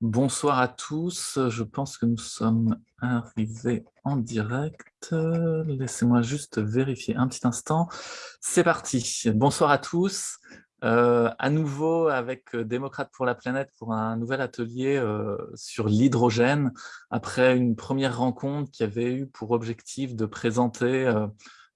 Bonsoir à tous, je pense que nous sommes arrivés en direct. Laissez-moi juste vérifier un petit instant. C'est parti, bonsoir à tous. Euh, à nouveau avec Démocrate pour la planète pour un nouvel atelier euh, sur l'hydrogène, après une première rencontre qui avait eu pour objectif de présenter euh,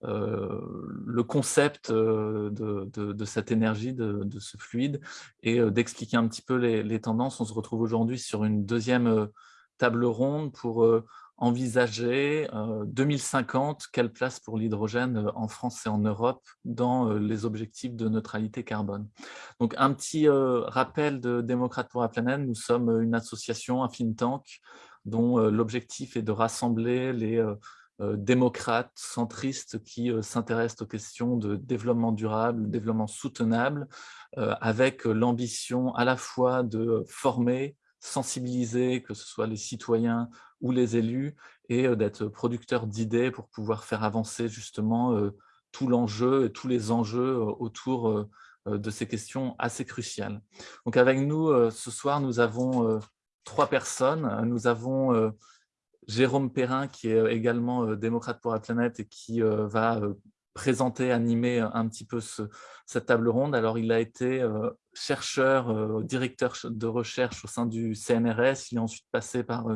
le concept euh, de, cette énergie, de, ce fluide, et euh, d'expliquer un petit peu les, tendances. On se retrouve aujourd'hui sur une deuxième table ronde pour envisager 2050, quelle place pour l'hydrogène en France et en Europe dans les objectifs de neutralité carbone. Donc un petit rappel de Démocrates pour la planète, nous sommes une association, un think tank, dont l'objectif est de rassembler les euh, démocrates, centristes qui euh, s'intéressent aux questions de développement durable, développement soutenable, euh, avec l'ambition à la fois de former, sensibiliser, que ce soit les citoyens ou les élus, et d'être producteurs d'idées pour pouvoir faire avancer justement tout l'enjeu et tous les enjeux autour de ces questions assez cruciales. Donc avec nous, ce soir, nous avons trois personnes. Nous avons Jérôme Perrin, qui est euh, également euh, démocrate pour la planète et qui euh, va présenter, animer un petit peu cette table ronde. Alors, il a été chercheur, directeur de recherche au sein du CNRS. Il est ensuite passé par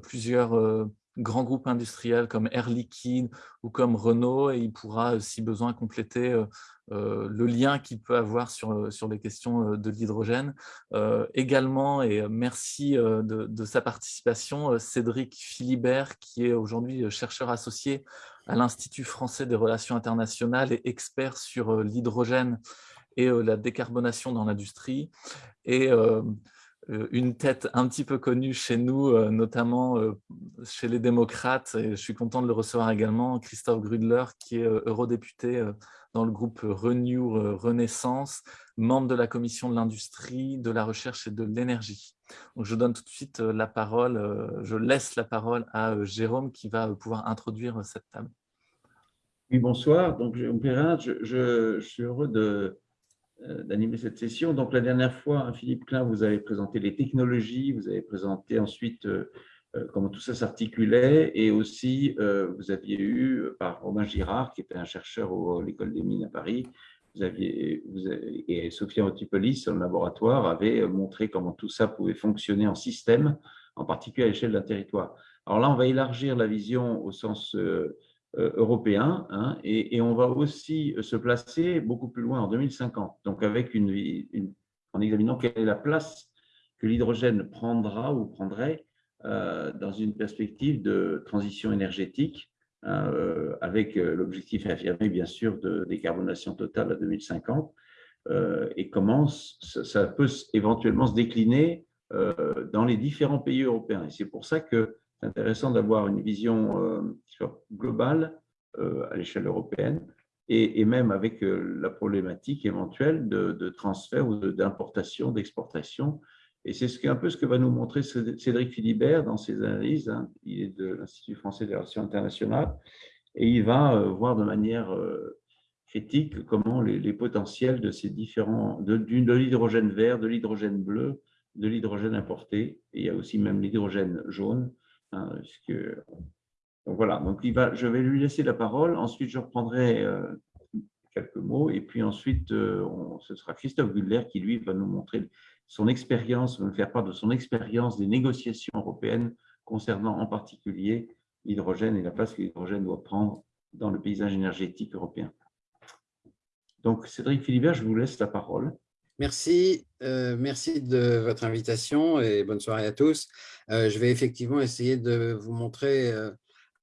plusieurs grands groupes industriels comme Air Liquide ou comme Renault et il pourra, si besoin, compléter euh, le lien qu'il peut avoir sur, euh, sur les questions euh, de l'hydrogène. également, et merci de, sa participation, Cédric Philibert, qui est aujourd'hui chercheur associé à l'Institut français des relations internationales et expert sur l'hydrogène et la décarbonation dans l'industrie. Une tête un petit peu connue chez nous, notamment chez les démocrates, et je suis content de le recevoir également, Christophe Grudler, qui est eurodéputé dans le groupe Renew euh, Renaissance, membre de la commission de l'industrie, de la recherche et de l'énergie. Je donne tout de suite euh, la parole, euh, je laisse la parole à Jérôme qui va pouvoir introduire cette table. Oui, bonsoir. Donc, Jérôme Perrin, je, suis heureux d'animer cette session. Donc, la dernière fois, Philippe Klein, vous avez présenté les technologies, vous avez présenté ensuite euh, comment tout ça s'articulait. Et aussi, euh, vous aviez eu, euh, par Romain Girard, qui était un chercheur à l'école des mines à Paris, vous aviez, et Sophia Otipolis, son laboratoire, avait montré comment tout ça pouvait fonctionner en système, en particulier à l'échelle d'un territoire. Alors là, on va élargir la vision au sens européen hein, et, on va aussi se placer beaucoup plus loin en 2050, donc avec une, en examinant quelle est la place que l'hydrogène prendra ou prendrait euh, dans une perspective de transition énergétique, hein, euh, avec euh, l'objectif affirmé, bien sûr, de décarbonation totale à 2050, et comment ça peut éventuellement se décliner dans les différents pays européens. Et c'est pour ça que c'est intéressant d'avoir une vision globale à l'échelle européenne, et, même avec la problématique éventuelle de, transfert ou d'importation, d'exportation et c'est un peu ce que va nous montrer Cédric Philibert dans ses analyses. Hein. Il est de l'Institut français des relations internationales et il va euh, voir de manière euh, critique comment les, potentiels de ces différents, de, l'hydrogène vert, de l'hydrogène bleu, de l'hydrogène importé, il y a aussi même l'hydrogène jaune. Hein, donc voilà, donc va, je vais lui laisser la parole, ensuite je reprendrai euh, quelques mots, et puis ensuite ce sera Christophe Guller qui lui va nous montrer son expérience, me faire part de son expérience des négociations européennes concernant en particulier l'hydrogène et la place que l'hydrogène doit prendre dans le paysage énergétique européen. Donc, Cédric Philibert, je vous laisse la parole. Merci, euh, merci de votre invitation et bonne soirée à tous. Euh, je vais effectivement essayer de vous montrer euh,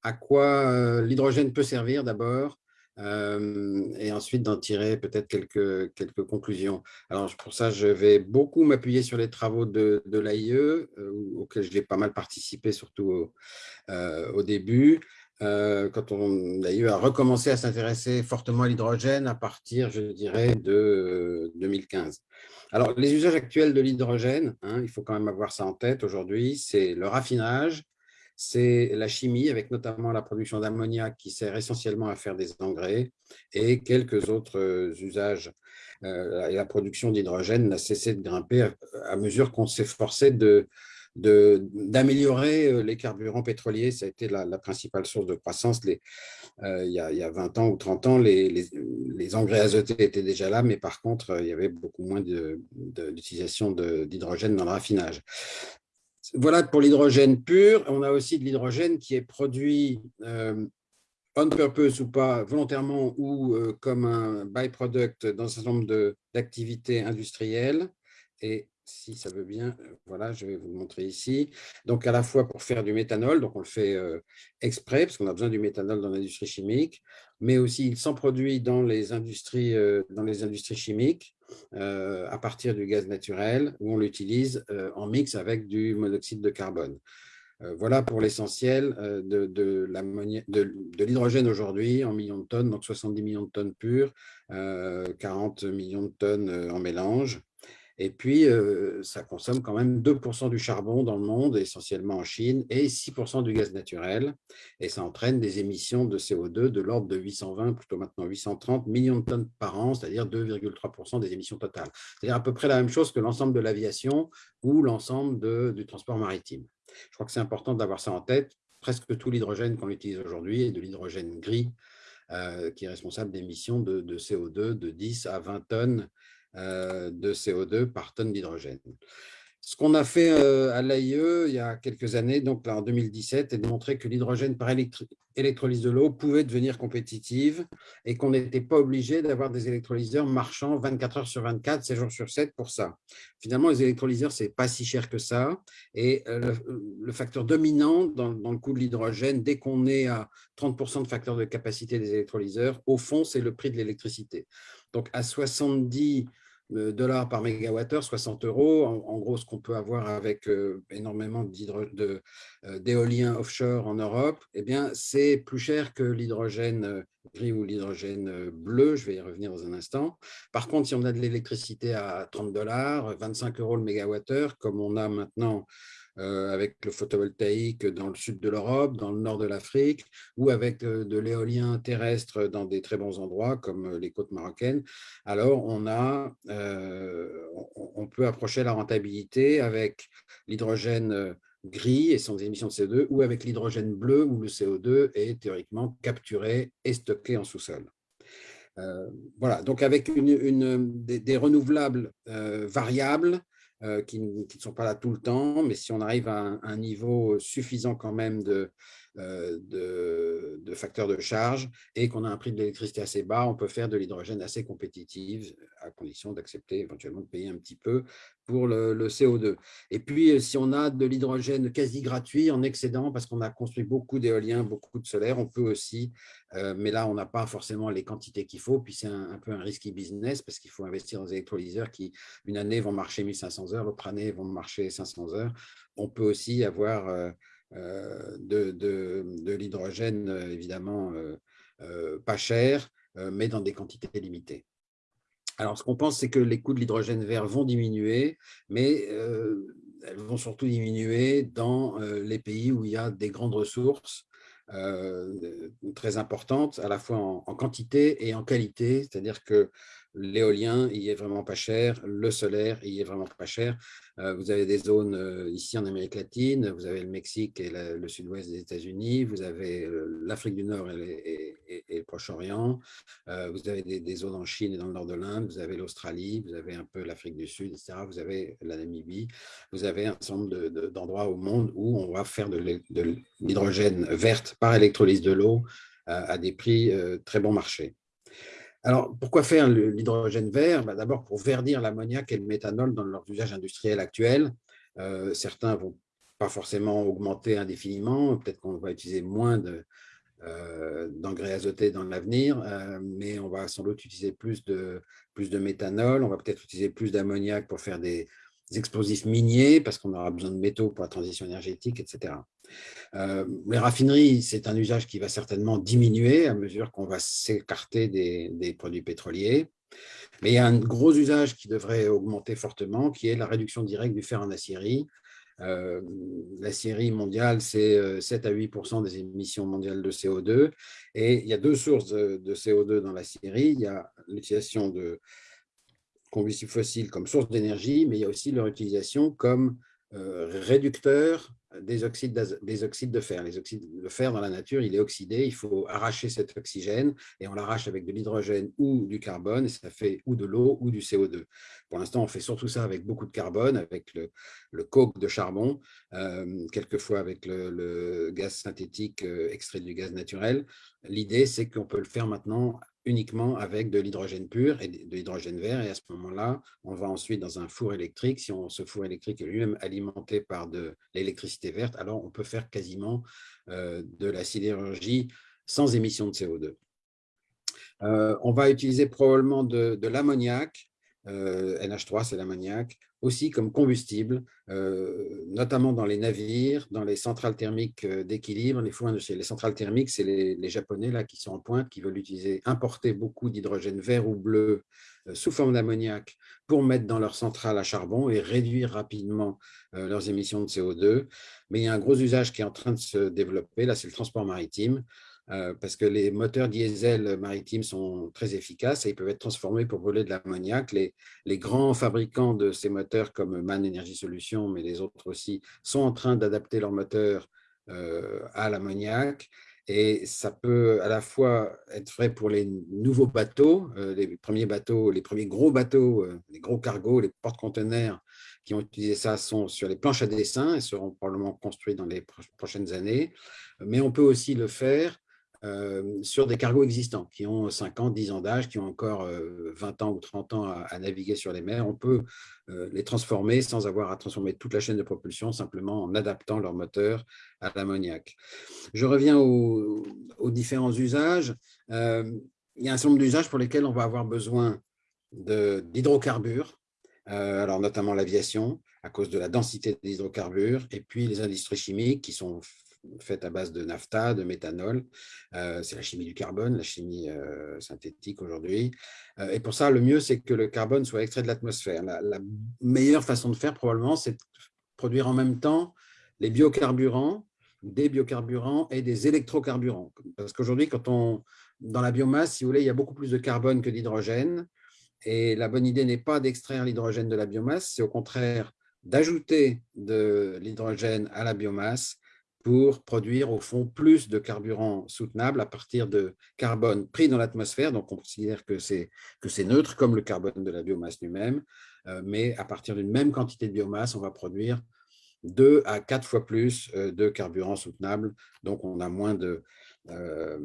à quoi l'hydrogène peut servir d'abord, et ensuite d'en tirer peut-être quelques, quelques conclusions. Alors pour ça, je vais beaucoup m'appuyer sur les travaux de, l'AIE, auxquels j'ai pas mal participé, surtout au début, euh, quand on a recommencé à s'intéresser fortement à l'hydrogène à partir, je dirais, de 2015. Alors les usages actuels de l'hydrogène, hein, il faut quand même avoir ça en tête aujourd'hui, c'est le raffinage, c'est la chimie, avec notamment la production d'ammoniac qui sert essentiellement à faire des engrais et quelques autres euh, usages. la production d'hydrogène n'a cessé de grimper à, mesure qu'on s'efforçait de, d'améliorer les carburants pétroliers. Ça a été la, principale source de croissance. Les, il, y a, il, y a, 20 ans ou 30 ans, les, les, engrais azotés étaient déjà là, mais par contre, il y avait beaucoup moins d'utilisation d'hydrogène dans le raffinage. Voilà pour l'hydrogène pur. On a aussi de l'hydrogène qui est produit euh, on purpose ou pas, volontairement ou euh, comme un byproduct dans un certain nombre d'activités industrielles. Et si ça veut bien, euh, voilà, je vais vous le montrer ici. Donc, à la fois pour faire du méthanol, donc on le fait exprès, parce qu'on a besoin du méthanol dans l'industrie chimique, mais aussi il s'en produit dans les industries, dans les industries chimiques, euh, à partir du gaz naturel où on l'utilise euh, en mix avec du monoxyde de carbone. Euh, voilà pour l'essentiel de l'hydrogène aujourd'hui en millions de tonnes, donc 70 millions de tonnes pures, 40 millions de tonnes en mélange. Et puis, euh, ça consomme quand même 2% du charbon dans le monde, essentiellement en Chine, et 6% du gaz naturel. Et ça entraîne des émissions de CO2 de l'ordre de 820, plutôt maintenant 830 millions de tonnes par an, c'est-à-dire 2,3% des émissions totales. C'est-à-dire à peu près la même chose que l'ensemble de l'aviation ou l'ensemble du transport maritime. Je crois que c'est important d'avoir ça en tête. Presque tout l'hydrogène qu'on utilise aujourd'hui est de l'hydrogène gris, euh, qui est responsable d'émissions de, de, CO2 de 10 à 20 tonnes de CO2 par tonne d'hydrogène. Ce qu'on a fait euh, à l'AIE il y a quelques années, donc là en 2017, est de montrer que l'hydrogène par électrolyse de l'eau pouvait devenir compétitive et qu'on n'était pas obligé d'avoir des électrolyseurs marchant 24 heures sur 24, 7 jours sur 7 pour ça. Finalement, les électrolyseurs, ce n'est pas si cher que ça. Et euh, le, facteur dominant dans, dans, le coût de l'hydrogène, dès qu'on est à 30% de facteur de capacité des électrolyseurs, au fond, c'est le prix de l'électricité. Donc à 70 dollars par mégawattheure, 60 euros. En, gros, ce qu'on peut avoir avec euh, énormément euh, d'éolien offshore en Europe, eh bien, c'est plus cher que l'hydrogène euh, gris ou l'hydrogène bleu. Je vais y revenir dans un instant. Par contre, si on a de l'électricité à 30 dollars, 25 euros le mégawattheure, comme on a maintenant avec le photovoltaïque dans le sud de l'Europe, dans le nord de l'Afrique, ou avec euh, de l'éolien terrestre dans des très bons endroits comme euh, les côtes marocaines, alors on, a, on peut approcher la rentabilité avec l'hydrogène gris et sans émissions de CO2, ou avec l'hydrogène bleu où le CO2 est théoriquement capturé et stocké en sous-sol. voilà, donc avec une, des, renouvelables variables, euh, qui, ne sont pas là tout le temps, mais si on arrive à un, niveau suffisant quand même de, euh, de, facteurs de charge et qu'on a un prix de l'électricité assez bas, on peut faire de l'hydrogène assez compétitive à condition d'accepter éventuellement de payer un petit peu pour le, CO2. Et puis, euh, si on a de l'hydrogène quasi gratuit en excédent, parce qu'on a construit beaucoup d'éoliens, beaucoup de solaire, on peut aussi, euh, mais là, on n'a pas forcément les quantités qu'il faut, puis c'est un, peu un risky business, parce qu'il faut investir dans des électrolyseurs qui, une année, vont marcher 1500 heures, l'autre année, vont marcher 500 heures. On peut aussi avoir de, de l'hydrogène, évidemment, pas cher, mais dans des quantités limitées. Alors, ce qu'on pense, c'est que les coûts de l'hydrogène vert vont diminuer, mais euh, elles vont surtout diminuer dans euh, les pays où il y a des grandes ressources euh, très importantes, à la fois en, en quantité et en qualité, c'est-à-dire que l'éolien, il est vraiment pas cher, le solaire, il est vraiment pas cher. Euh, vous avez des zones euh, ici en Amérique latine, vous avez le Mexique et le sud-ouest des États-Unis, vous avez euh, l'Afrique du Nord et, le Proche-Orient, vous avez des, zones en Chine et dans le nord de l'Inde, vous avez l'Australie, vous avez un peu l'Afrique du Sud, etc. Vous avez la Namibie, vous avez un certain nombre d'endroits au monde où on va faire de l'hydrogène verte par électrolyse de l'eau à des prix très bon marché. Alors, pourquoi faire l'hydrogène vert? Bah, D'abord, pour verdir l'ammoniac et le méthanol dans leur usage industriel actuel. Euh, certains ne vont pas forcément augmenter indéfiniment. Peut-être qu'on va utiliser moins euh, d'engrais azotés dans l'avenir, euh, mais on va sans doute utiliser plus de, plus de méthanol. On va peut-être utiliser plus d'ammoniac pour faire des, explosifs miniers, parce qu'on aura besoin de métaux pour la transition énergétique, etc. Euh, les raffineries, c'est un usage qui va certainement diminuer à mesure qu'on va s'écarter des, produits pétroliers. Mais il y a un gros usage qui devrait augmenter fortement, qui est la réduction directe du fer en acierie. Euh, l'acierie mondiale, c'est 7 euh, à 8% des émissions mondiales de CO2. Et il y a deux sources de, de CO2 dans l'acierie. Il y a l'utilisation de, combustibles fossiles comme source d'énergie, mais il y a aussi leur utilisation comme réducteur des oxydes, des oxydes de fer. Les oxydes de fer dans la nature, il est oxydé, il faut arracher cet oxygène et on l'arrache avec de l'hydrogène ou du carbone et ça fait ou de l'eau ou du CO2. Pour l'instant, on fait surtout ça avec beaucoup de carbone, avec le, coke de charbon, euh, quelquefois avec le, le, gaz synthétique euh, extrait du gaz naturel. L'idée, c'est qu'on peut le faire maintenant uniquement avec de l'hydrogène pur et de l'hydrogène vert. Et à ce moment-là, on va ensuite dans un four électrique. Si on, ce four électrique est lui-même alimenté par de l'électricité verte, alors on peut faire quasiment euh, de la sidérurgie sans émission de CO2. Euh, on va utiliser probablement de, de l'ammoniac, euh, NH3 c'est l'ammoniac, aussi comme combustible, euh, notamment dans les navires, dans les centrales thermiques euh, d'équilibre, les fours Les centrales thermiques, c'est les, Japonais là, qui sont en pointe, qui veulent utiliser, importer beaucoup d'hydrogène vert ou bleu sous forme d'ammoniac pour mettre dans leurs centrales à charbon et réduire rapidement leurs émissions de CO2. Mais il y a un gros usage qui est en train de se développer, là c'est le transport maritime. Euh, parce que les moteurs diesel maritimes sont très efficaces et ils peuvent être transformés pour brûler de l'ammoniac. Les, les, grands fabricants de ces moteurs comme Man Energy Solutions, mais les autres aussi, sont en train d'adapter leurs moteurs euh, à l'ammoniac et ça peut à la fois être vrai pour les nouveaux bateaux, euh, les premiers bateaux, les premiers gros bateaux, les gros cargos, les porte-conteneurs qui ont utilisé ça sont sur les planches à dessin et seront probablement construits dans les prochaines années. Mais on peut aussi le faire euh, sur des cargos existants qui ont 5 ans, 10 ans d'âge, qui ont encore 20 euh, ans ou 30 ans à, naviguer sur les mers. On peut euh, les transformer sans avoir à transformer toute la chaîne de propulsion, simplement en adaptant leur moteur à l'ammoniac. Je reviens aux, différents usages. il y a un certain nombre d'usages pour lesquels on va avoir besoin d'hydrocarbures, alors notamment l'aviation, à cause de la densité des hydrocarbures, et puis les industries chimiques qui sont faite à base de nafta, de méthanol. Euh, c'est la chimie du carbone, la chimie euh, synthétique aujourd'hui. Euh, et pour ça, le mieux, c'est que le carbone soit extrait de l'atmosphère. La, meilleure façon de faire, probablement, c'est de produire en même temps les biocarburants, des biocarburants et des électrocarburants. Parce qu'aujourd'hui, dans la biomasse, si vous voulez, il y a beaucoup plus de carbone que d'hydrogène. Et la bonne idée n'est pas d'extraire l'hydrogène de la biomasse, c'est au contraire d'ajouter de l'hydrogène à la biomasse pour produire au fond plus de carburant soutenable à partir de carbone pris dans l'atmosphère. Donc, on considère que c'est neutre, comme le carbone de la biomasse lui-même. Euh, mais à partir d'une même quantité de biomasse, on va produire deux à quatre fois plus euh, de carburant soutenable. Donc, on, a moins de, euh,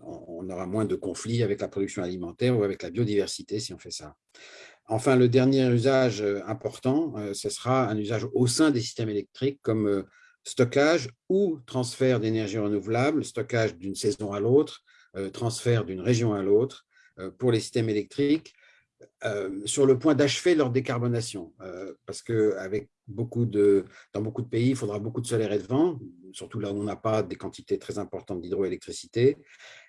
on aura moins de conflits avec la production alimentaire ou avec la biodiversité si on fait ça. Enfin, le dernier usage important, ce sera un usage au sein des systèmes électriques comme stockage ou transfert d'énergie renouvelable, stockage d'une saison à l'autre, euh, transfert d'une région à l'autre euh, pour les systèmes électriques, euh, sur le point d'achever leur décarbonation. parce que avec beaucoup de, dans beaucoup de pays, il faudra beaucoup de solaire et de vent, surtout là où on n'a pas des quantités très importantes d'hydroélectricité.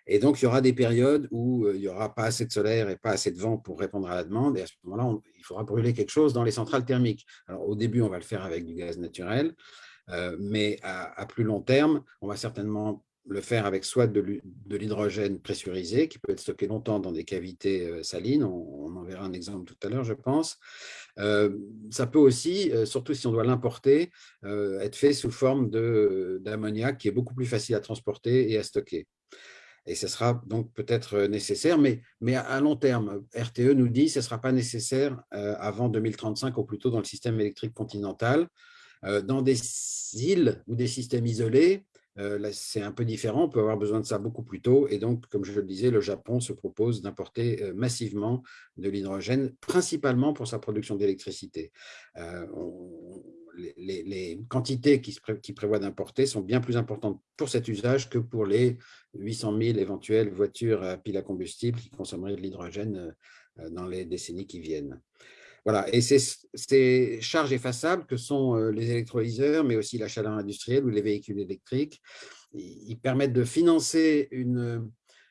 Et donc, il y aura des périodes où il n'y aura pas assez de solaire et pas assez de vent pour répondre à la demande. Et à ce moment-là, il faudra brûler quelque chose dans les centrales thermiques. Alors, au début, on va le faire avec du gaz naturel. Euh, mais à, plus long terme, on va certainement le faire avec soit de l'hydrogène pressurisé, qui peut être stocké longtemps dans des cavités euh, salines, on, en verra un exemple tout à l'heure, je pense. Euh, ça peut aussi, surtout si on doit l'importer, être fait sous forme d'ammoniac qui est beaucoup plus facile à transporter et à stocker. Et ce sera donc peut-être nécessaire, mais, mais à long terme, RTE nous dit que ce ne sera pas nécessaire avant 2035 ou plutôt dans le système électrique continental. Euh, dans des îles ou des systèmes isolés, euh, c'est un peu différent, on peut avoir besoin de ça beaucoup plus tôt. Et donc, comme je le disais, le Japon se propose d'importer euh, massivement de l'hydrogène, principalement pour sa production d'électricité. les, quantités qui, qui prévoient d'importer sont bien plus importantes pour cet usage que pour les 800 000 éventuelles voitures à pile à combustible qui consommeraient de l'hydrogène dans les décennies qui viennent. Voilà, et ces charges effaçables que sont euh, les électrolyseurs, mais aussi la chaleur industrielle ou les véhicules électriques, ils permettent de financer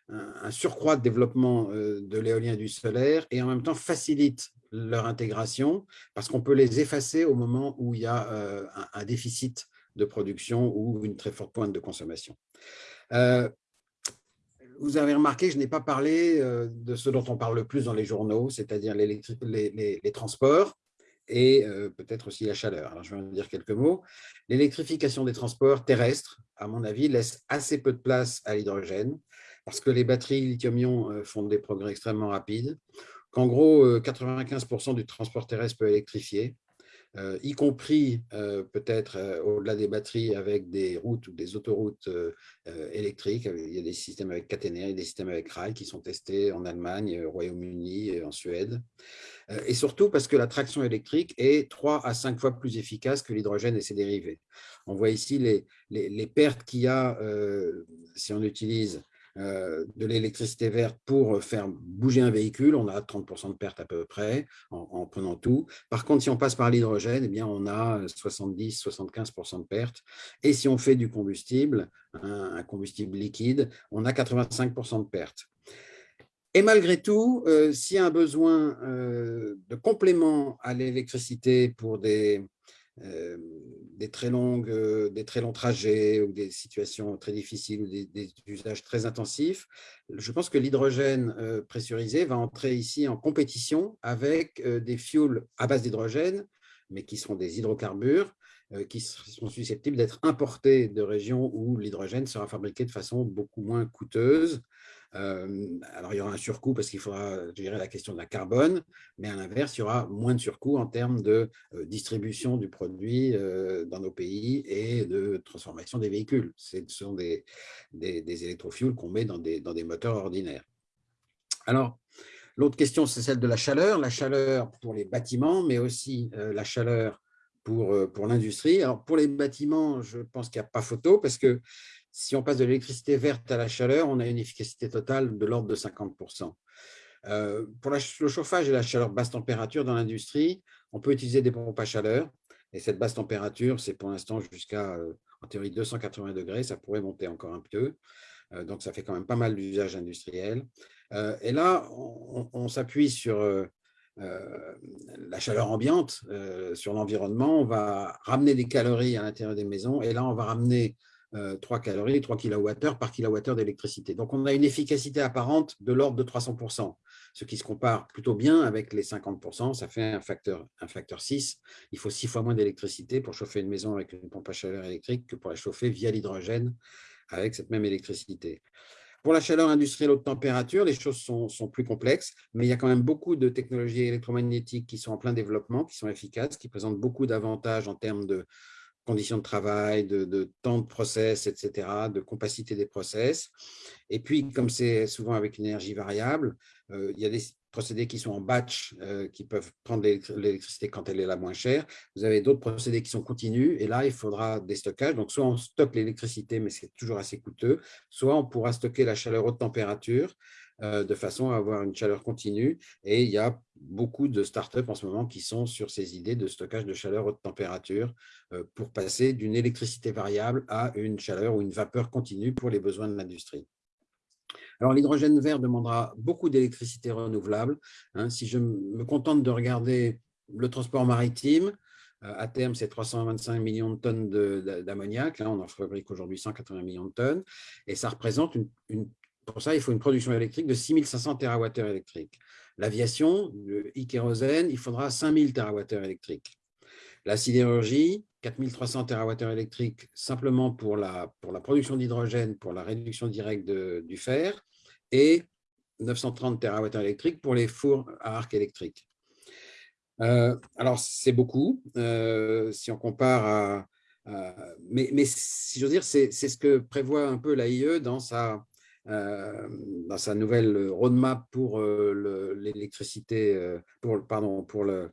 un surcroît de développement euh, de l'éolien et du solaire et en même temps facilitent leur intégration parce qu'on peut les effacer au moment où il y a euh, un, déficit de production ou une très forte pointe de consommation vous avez remarqué je n'ai pas parlé de ce dont on parle le plus dans les journaux, c'est-à-dire les, les, transports et peut-être aussi la chaleur. Je vais en dire quelques mots. L'électrification des transports terrestres, à mon avis, laisse assez peu de place à l'hydrogène parce que les batteries lithium-ion font des progrès extrêmement rapides, qu'en gros, 95% du transport terrestre peut électrifier, euh, y compris euh, peut-être euh, au-delà des batteries avec des routes ou des autoroutes électriques. Il y a des systèmes avec caténaires et des systèmes avec rails qui sont testés en Allemagne, au Royaume-Uni en Suède. et surtout parce que la traction électrique est trois à cinq fois plus efficace que l'hydrogène et ses dérivés. On voit ici les, les, pertes qu'il y a si on utilise de l'électricité verte pour faire bouger un véhicule, on a 30% de perte à peu près en, prenant tout. Par contre, si on passe par l'hydrogène, eh bien, on a 70-75% de perte. Et si on fait du combustible, un, combustible liquide, on a 85% de perte. Et malgré tout, euh, s'il y a un besoin euh, de complément à l'électricité pour des, euh, des, très longues, euh, des très longs trajets ou des situations très difficiles ou des, usages très intensifs, je pense que l'hydrogène euh, pressurisé va entrer ici en compétition avec des fuels à base d'hydrogène, mais qui seront des hydrocarbures, qui sont susceptibles d'être importés de régions où l'hydrogène sera fabriqué de façon beaucoup moins coûteuse alors, il y aura un surcoût parce qu'il faudra gérer la question de la carbone, mais à l'inverse, il y aura moins de surcoût en termes de distribution du produit dans nos pays et de transformation des véhicules. Ce sont des, des qu'on met dans des, dans des moteurs ordinaires. Alors, l'autre question, c'est celle de la chaleur. La chaleur pour les bâtiments, mais aussi la chaleur pour, pour l'industrie. Alors, pour les bâtiments, je pense qu'il n'y a pas photo parce que si on passe de l'électricité verte à la chaleur, on a une efficacité totale de l'ordre de 50%. Euh, pour le chauffage et la chaleur basse température dans l'industrie, on peut utiliser des pompes à chaleur. Et cette basse température, c'est pour l'instant jusqu'à, euh, en théorie, 280 degrés. Ça pourrait monter encore un peu. Euh, donc, ça fait quand même pas mal d'usages industriels. et là, on, s'appuie sur la chaleur ambiante, sur l'environnement. On va ramener des calories à l'intérieur des maisons. Et là, on va ramener 3 euh, calories, 3 kWh par kWh d'électricité. Donc, on a une efficacité apparente de l'ordre de 300%, ce qui se compare plutôt bien avec les 50%. Ça fait un facteur, un facteur 6. Il faut 6 fois moins d'électricité pour chauffer une maison avec une pompe à chaleur électrique que pour la chauffer via l'hydrogène avec cette même électricité. Pour la chaleur industrielle haute température, les choses sont, sont, plus complexes, mais il y a quand même beaucoup de technologies électromagnétiques qui sont en plein développement, qui sont efficaces, qui présentent beaucoup d'avantages en termes de, conditions de travail, de, temps de process, etc., de compacité des process. Et puis, comme c'est souvent avec une énergie variable, euh, il y a des procédés qui sont en batch, euh, qui peuvent prendre l'électricité quand elle est la moins chère. Vous avez d'autres procédés qui sont continus, et là, il faudra des stockages. Donc, soit on stocke l'électricité, mais c'est toujours assez coûteux, soit on pourra stocker la chaleur haute température, de façon à avoir une chaleur continue. Et il y a beaucoup de startups en ce moment qui sont sur ces idées de stockage de chaleur haute température euh, pour passer d'une électricité variable à une chaleur ou une vapeur continue pour les besoins de l'industrie. Alors, l'hydrogène vert demandera beaucoup d'électricité renouvelable. Hein. Si je me contente de regarder le transport maritime, euh, à terme, c'est 325 millions de tonnes d'ammoniac. Là, on en fabrique aujourd'hui 180 millions de tonnes. Et ça représente une pour ça, il faut une production électrique de 6500 TWh électriques. L'aviation, le e-kérosène, il faudra 5000 TWh électriques. La sidérurgie, 4300 TWh électriques simplement pour la, pour la production d'hydrogène, pour la réduction directe du fer, et 930 TWh électriques pour les fours à arc électrique. Euh, alors, c'est beaucoup, euh, si on compare à… mais, mais, si j'ose dire, c'est ce que prévoit un peu l'AIE dans sa, dans sa nouvelle roadmap pour euh, l'électricité, euh, pour, pardon, pour le,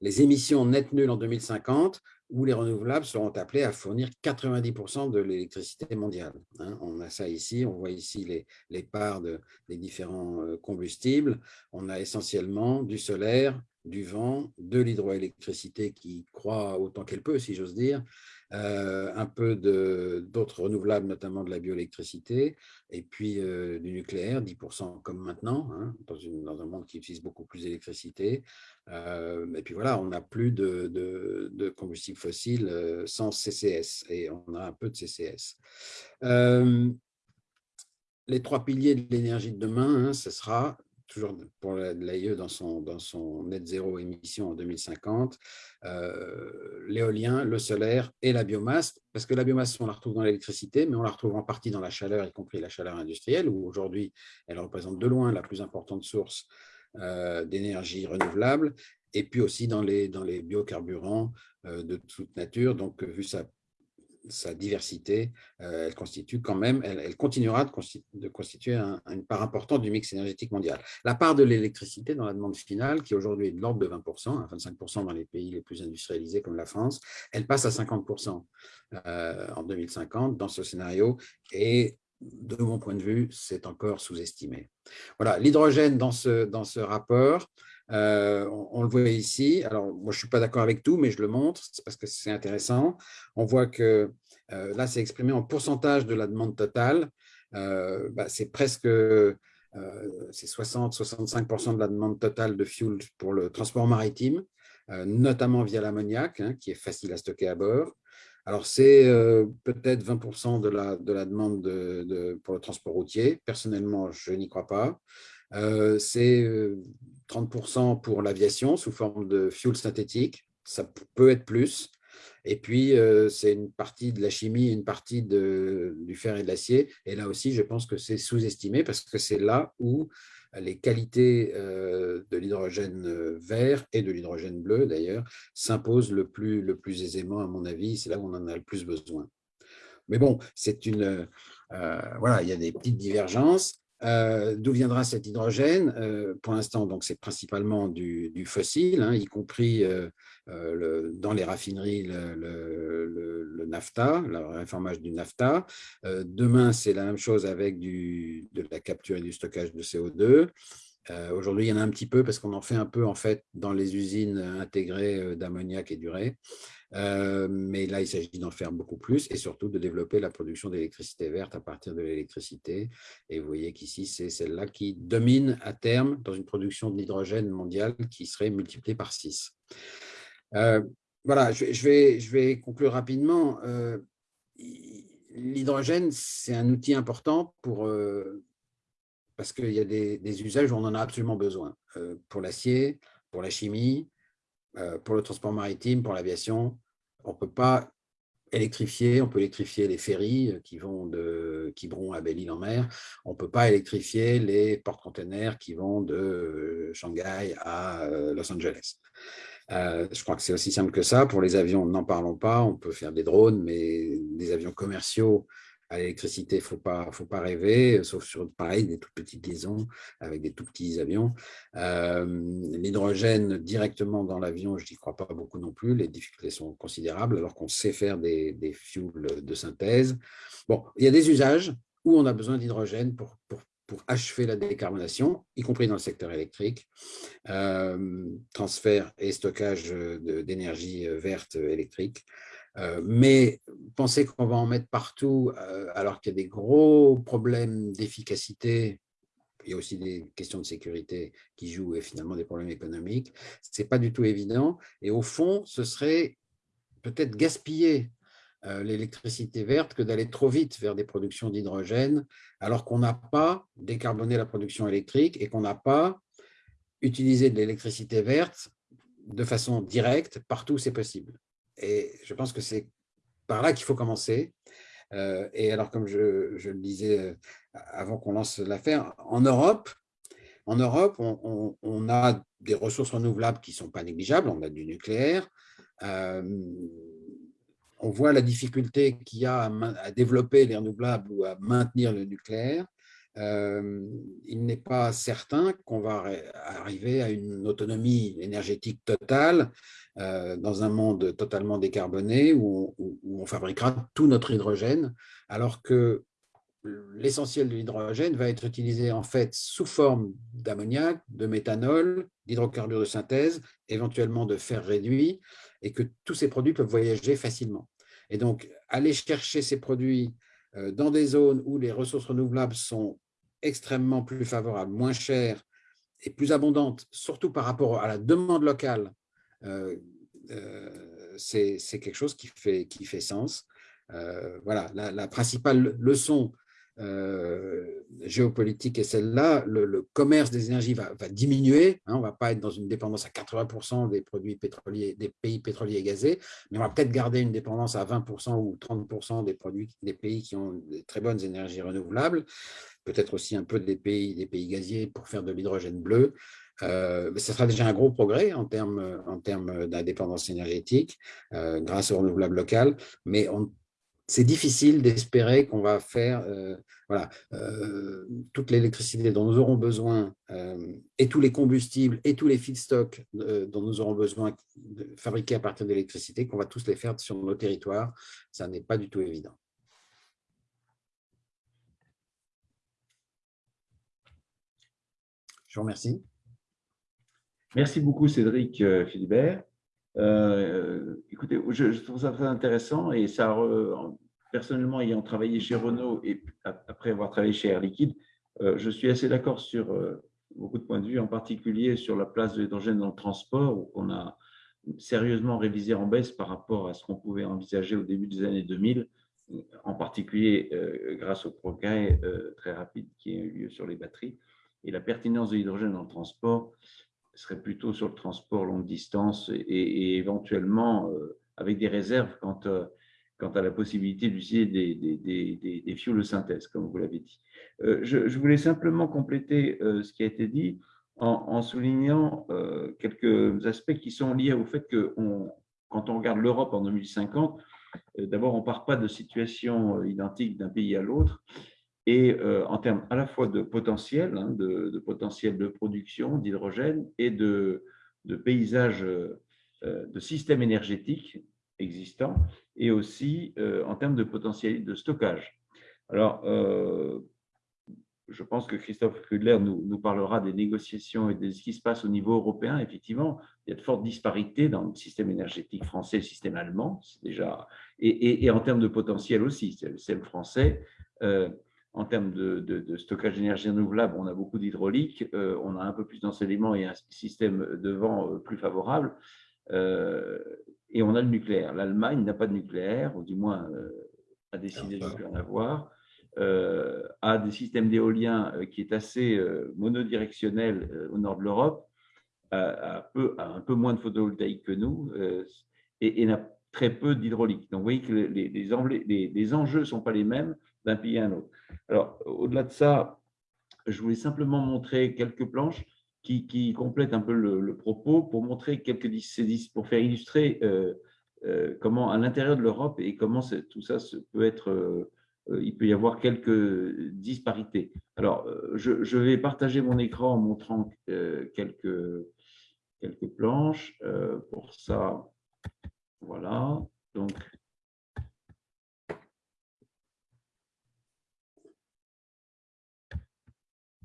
les émissions net nulles en 2050, où les renouvelables seront appelés à fournir 90% de l'électricité mondiale. Hein. On a ça ici, on voit ici les, parts de, des différents combustibles. On a essentiellement du solaire, du vent, de l'hydroélectricité qui croît autant qu'elle peut, si j'ose dire, euh, un peu d'autres renouvelables, notamment de la bioélectricité, et puis euh, du nucléaire, 10% comme maintenant, hein, dans, un monde qui utilise beaucoup plus d'électricité. Euh, et puis voilà, on n'a plus de, de, de, combustibles fossiles sans CCS, et on a un peu de CCS. les trois piliers de l'énergie de demain, hein, ce sera toujours pour l'AIE dans son, dans son net zéro émission en 2050, euh, l'éolien, le solaire et la biomasse, parce que la biomasse, on la retrouve dans l'électricité, mais on la retrouve en partie dans la chaleur, y compris la chaleur industrielle, où aujourd'hui, elle représente de loin la plus importante source euh, d'énergie renouvelable, et puis aussi dans les, dans les biocarburants euh, de toute nature. Donc, vu sa sa diversité, euh, elle constitue quand même, elle, continuera de, constituer, une part importante du mix énergétique mondial. La part de l'électricité dans la demande finale, qui aujourd'hui est de l'ordre de 20%, 25% dans les pays les plus industrialisés comme la France, elle passe à 50% euh, en 2050 dans ce scénario et de mon point de vue, c'est encore sous-estimé. Voilà, l'hydrogène dans ce, dans ce rapport, euh, on, le voit ici. Alors, moi, je ne suis pas d'accord avec tout, mais je le montre parce que c'est intéressant. On voit que euh, là, c'est exprimé en pourcentage de la demande totale. Euh, bah, c'est presque 60-65% de la demande totale de fuel pour le transport maritime, notamment via l'ammoniac, hein, qui est facile à stocker à bord. Alors, c'est peut-être 20% de la, de la demande pour le transport routier. Personnellement, je n'y crois pas. C'est 30% pour l'aviation sous forme de fuel synthétique, ça peut être plus. Et puis, euh, c'est une partie de la chimie, une partie du fer et de l'acier. Et là aussi, je pense que c'est sous-estimé parce que c'est là où les qualités euh, de l'hydrogène euh, vert et de l'hydrogène bleu, d'ailleurs, s'imposent le plus, le plus aisément, à mon avis. C'est là où on en a le plus besoin. Mais bon, c'est une... voilà, il y a des petites divergences. Euh, d'où viendra cet hydrogène? Euh, Pour l'instant, c'est principalement du, fossile, hein, y compris euh, dans les raffineries le, le, nafta, le réformage du nafta. demain, c'est la même chose avec de la capture et du stockage de CO2. Aujourd'hui, il y en a un petit peu parce qu'on en fait un peu en fait dans les usines intégrées d'ammoniac et d'urée. Euh, mais là, il s'agit d'en faire beaucoup plus et surtout de développer la production d'électricité verte à partir de l'électricité. Et vous voyez qu'ici, c'est celle-là qui domine à terme dans une production d'hydrogène mondiale qui serait multipliée par 6. Euh, voilà, je, vais, conclure rapidement. Euh, l'hydrogène, c'est un outil important pour, parce qu'il y a des, usages où on en a absolument besoin. pour l'acier, pour la chimie, pour le transport maritime, pour l'aviation, on ne peut pas électrifier, on peut électrifier les ferries euh, qui vont de Quiberon à Belle-Île-en-Mer, on ne peut pas électrifier les porte-containers qui vont de euh, Shanghai à Los Angeles. je crois que c'est aussi simple que ça. Pour les avions, n'en parlons pas. On peut faire des drones, mais des avions commerciaux à l'électricité, il ne faut pas, faut pas rêver, sauf sur, pareil, des toutes petites liaisons avec des tout petits avions. L'hydrogène directement dans l'avion, je n'y crois pas beaucoup non plus, les difficultés sont considérables, alors qu'on sait faire des, des fuels de synthèse. Bon, il y a des usages où on a besoin d'hydrogène pour, pour, pour, achever la décarbonation, y compris dans le secteur électrique, transfert et stockage d'énergie verte électrique. Euh, mais penser qu'on va en mettre partout euh, alors qu'il y a des gros problèmes d'efficacité, il y a aussi des questions de sécurité qui jouent et finalement des problèmes économiques, ce n'est pas du tout évident. Et au fond, ce serait peut-être gaspiller euh, l'électricité verte que d'aller trop vite vers des productions d'hydrogène alors qu'on n'a pas décarboné la production électrique et qu'on n'a pas utilisé de l'électricité verte de façon directe partout où c'est possible. Et je pense que c'est par là qu'il faut commencer. Euh, et alors, comme je, le disais euh, avant qu'on lance l'affaire, en Europe, en Europe on, a des ressources renouvelables qui ne sont pas négligeables. On a du nucléaire. Euh, on voit la difficulté qu'il y a à, développer les renouvelables ou à maintenir le nucléaire. Il n'est pas certain qu'on va arriver à une autonomie énergétique totale euh, dans un monde totalement décarboné où, on fabriquera tout notre hydrogène, alors que l'essentiel de l'hydrogène va être utilisé en fait sous forme d'ammoniac, de méthanol, d'hydrocarbures de synthèse, éventuellement de fer réduit, et que tous ces produits peuvent voyager facilement. Et donc, aller chercher ces produits euh, dans des zones où les ressources renouvelables sont extrêmement plus favorables, moins chères et plus abondantes, surtout par rapport à la demande locale euh, euh, c'est quelque chose qui fait, qui fait sens. Euh, voilà, la, principale leçon géopolitique est celle-là, le, commerce des énergies va, diminuer. Hein, on ne va pas être dans une dépendance à 80% des produits pétroliers, des pays pétroliers et gazés, mais on va peut-être garder une dépendance à 20% ou 30% des produits des pays qui ont des très bonnes énergies renouvelables, peut-être aussi un peu des pays, des pays gaziers pour faire de l'hydrogène bleu. Euh, ce sera déjà un gros progrès en termes, en d'indépendance énergétique euh, grâce aux renouvelables locales, mais c'est difficile d'espérer qu'on va faire euh, voilà, toute l'électricité dont nous aurons besoin et tous les combustibles et tous les feedstocks dont nous aurons besoin de fabriquer à partir de l'électricité, qu'on va tous les faire sur nos territoires. Ça n'est pas du tout évident. Je vous remercie. Merci beaucoup, Cédric euh, Philibert. Euh, écoutez, je, trouve ça très intéressant et ça, personnellement, ayant travaillé chez Renault et après avoir travaillé chez Air Liquide, euh, je suis assez d'accord sur beaucoup de points de vue, en particulier sur la place de l'hydrogène dans le transport, où on a sérieusement révisé en baisse par rapport à ce qu'on pouvait envisager au début des années 2000, en particulier grâce au progrès très rapide qui a eu lieu sur les batteries. Et la pertinence de l'hydrogène dans le transport, serait plutôt sur le transport longue distance et, éventuellement euh, avec des réserves quant, euh, quant à la possibilité d'utiliser des, des, de synthèse, comme vous l'avez dit. Euh, je, voulais simplement compléter ce qui a été dit en, soulignant quelques aspects qui sont liés au fait que quand on regarde l'Europe en 2050, d'abord, on ne part pas de situations identiques d'un pays à l'autre et euh, en termes à la fois de potentiel, hein, de, potentiel de production d'hydrogène et de, de paysage, euh, de système énergétique existant, et aussi euh, en termes de potentiel de stockage. Alors, je pense que Christophe Kudler nous, parlera des négociations et de ce qui se passe au niveau européen. Effectivement, il y a de fortes disparités dans le système énergétique français et le système allemand, déjà, et, en termes de potentiel aussi. Le système français en termes de, stockage d'énergie renouvelable, on a beaucoup d'hydraulique, euh, on a un peu plus d'enseignement et un système de vent euh, plus favorable, euh, et on a le nucléaire. L'Allemagne n'a pas de nucléaire, ou du moins a décidé de ne plus en avoir, a des systèmes d'éolien qui est assez monodirectionnel au nord de l'Europe, a, un peu moins de photovoltaïque que nous, et, n'a très peu d'hydraulique. Donc vous voyez que les, les enjeux ne sont pas les mêmes d'un pays à un autre. Alors, au-delà de ça, je voulais simplement montrer quelques planches qui, complètent un peu le, propos pour montrer quelques pour faire illustrer euh, euh, comment à l'intérieur de l'Europe et comment tout ça peut être, euh, il peut y avoir quelques disparités. Alors, je, je, vais partager mon écran en montrant quelques, quelques planches. pour ça, voilà. Donc,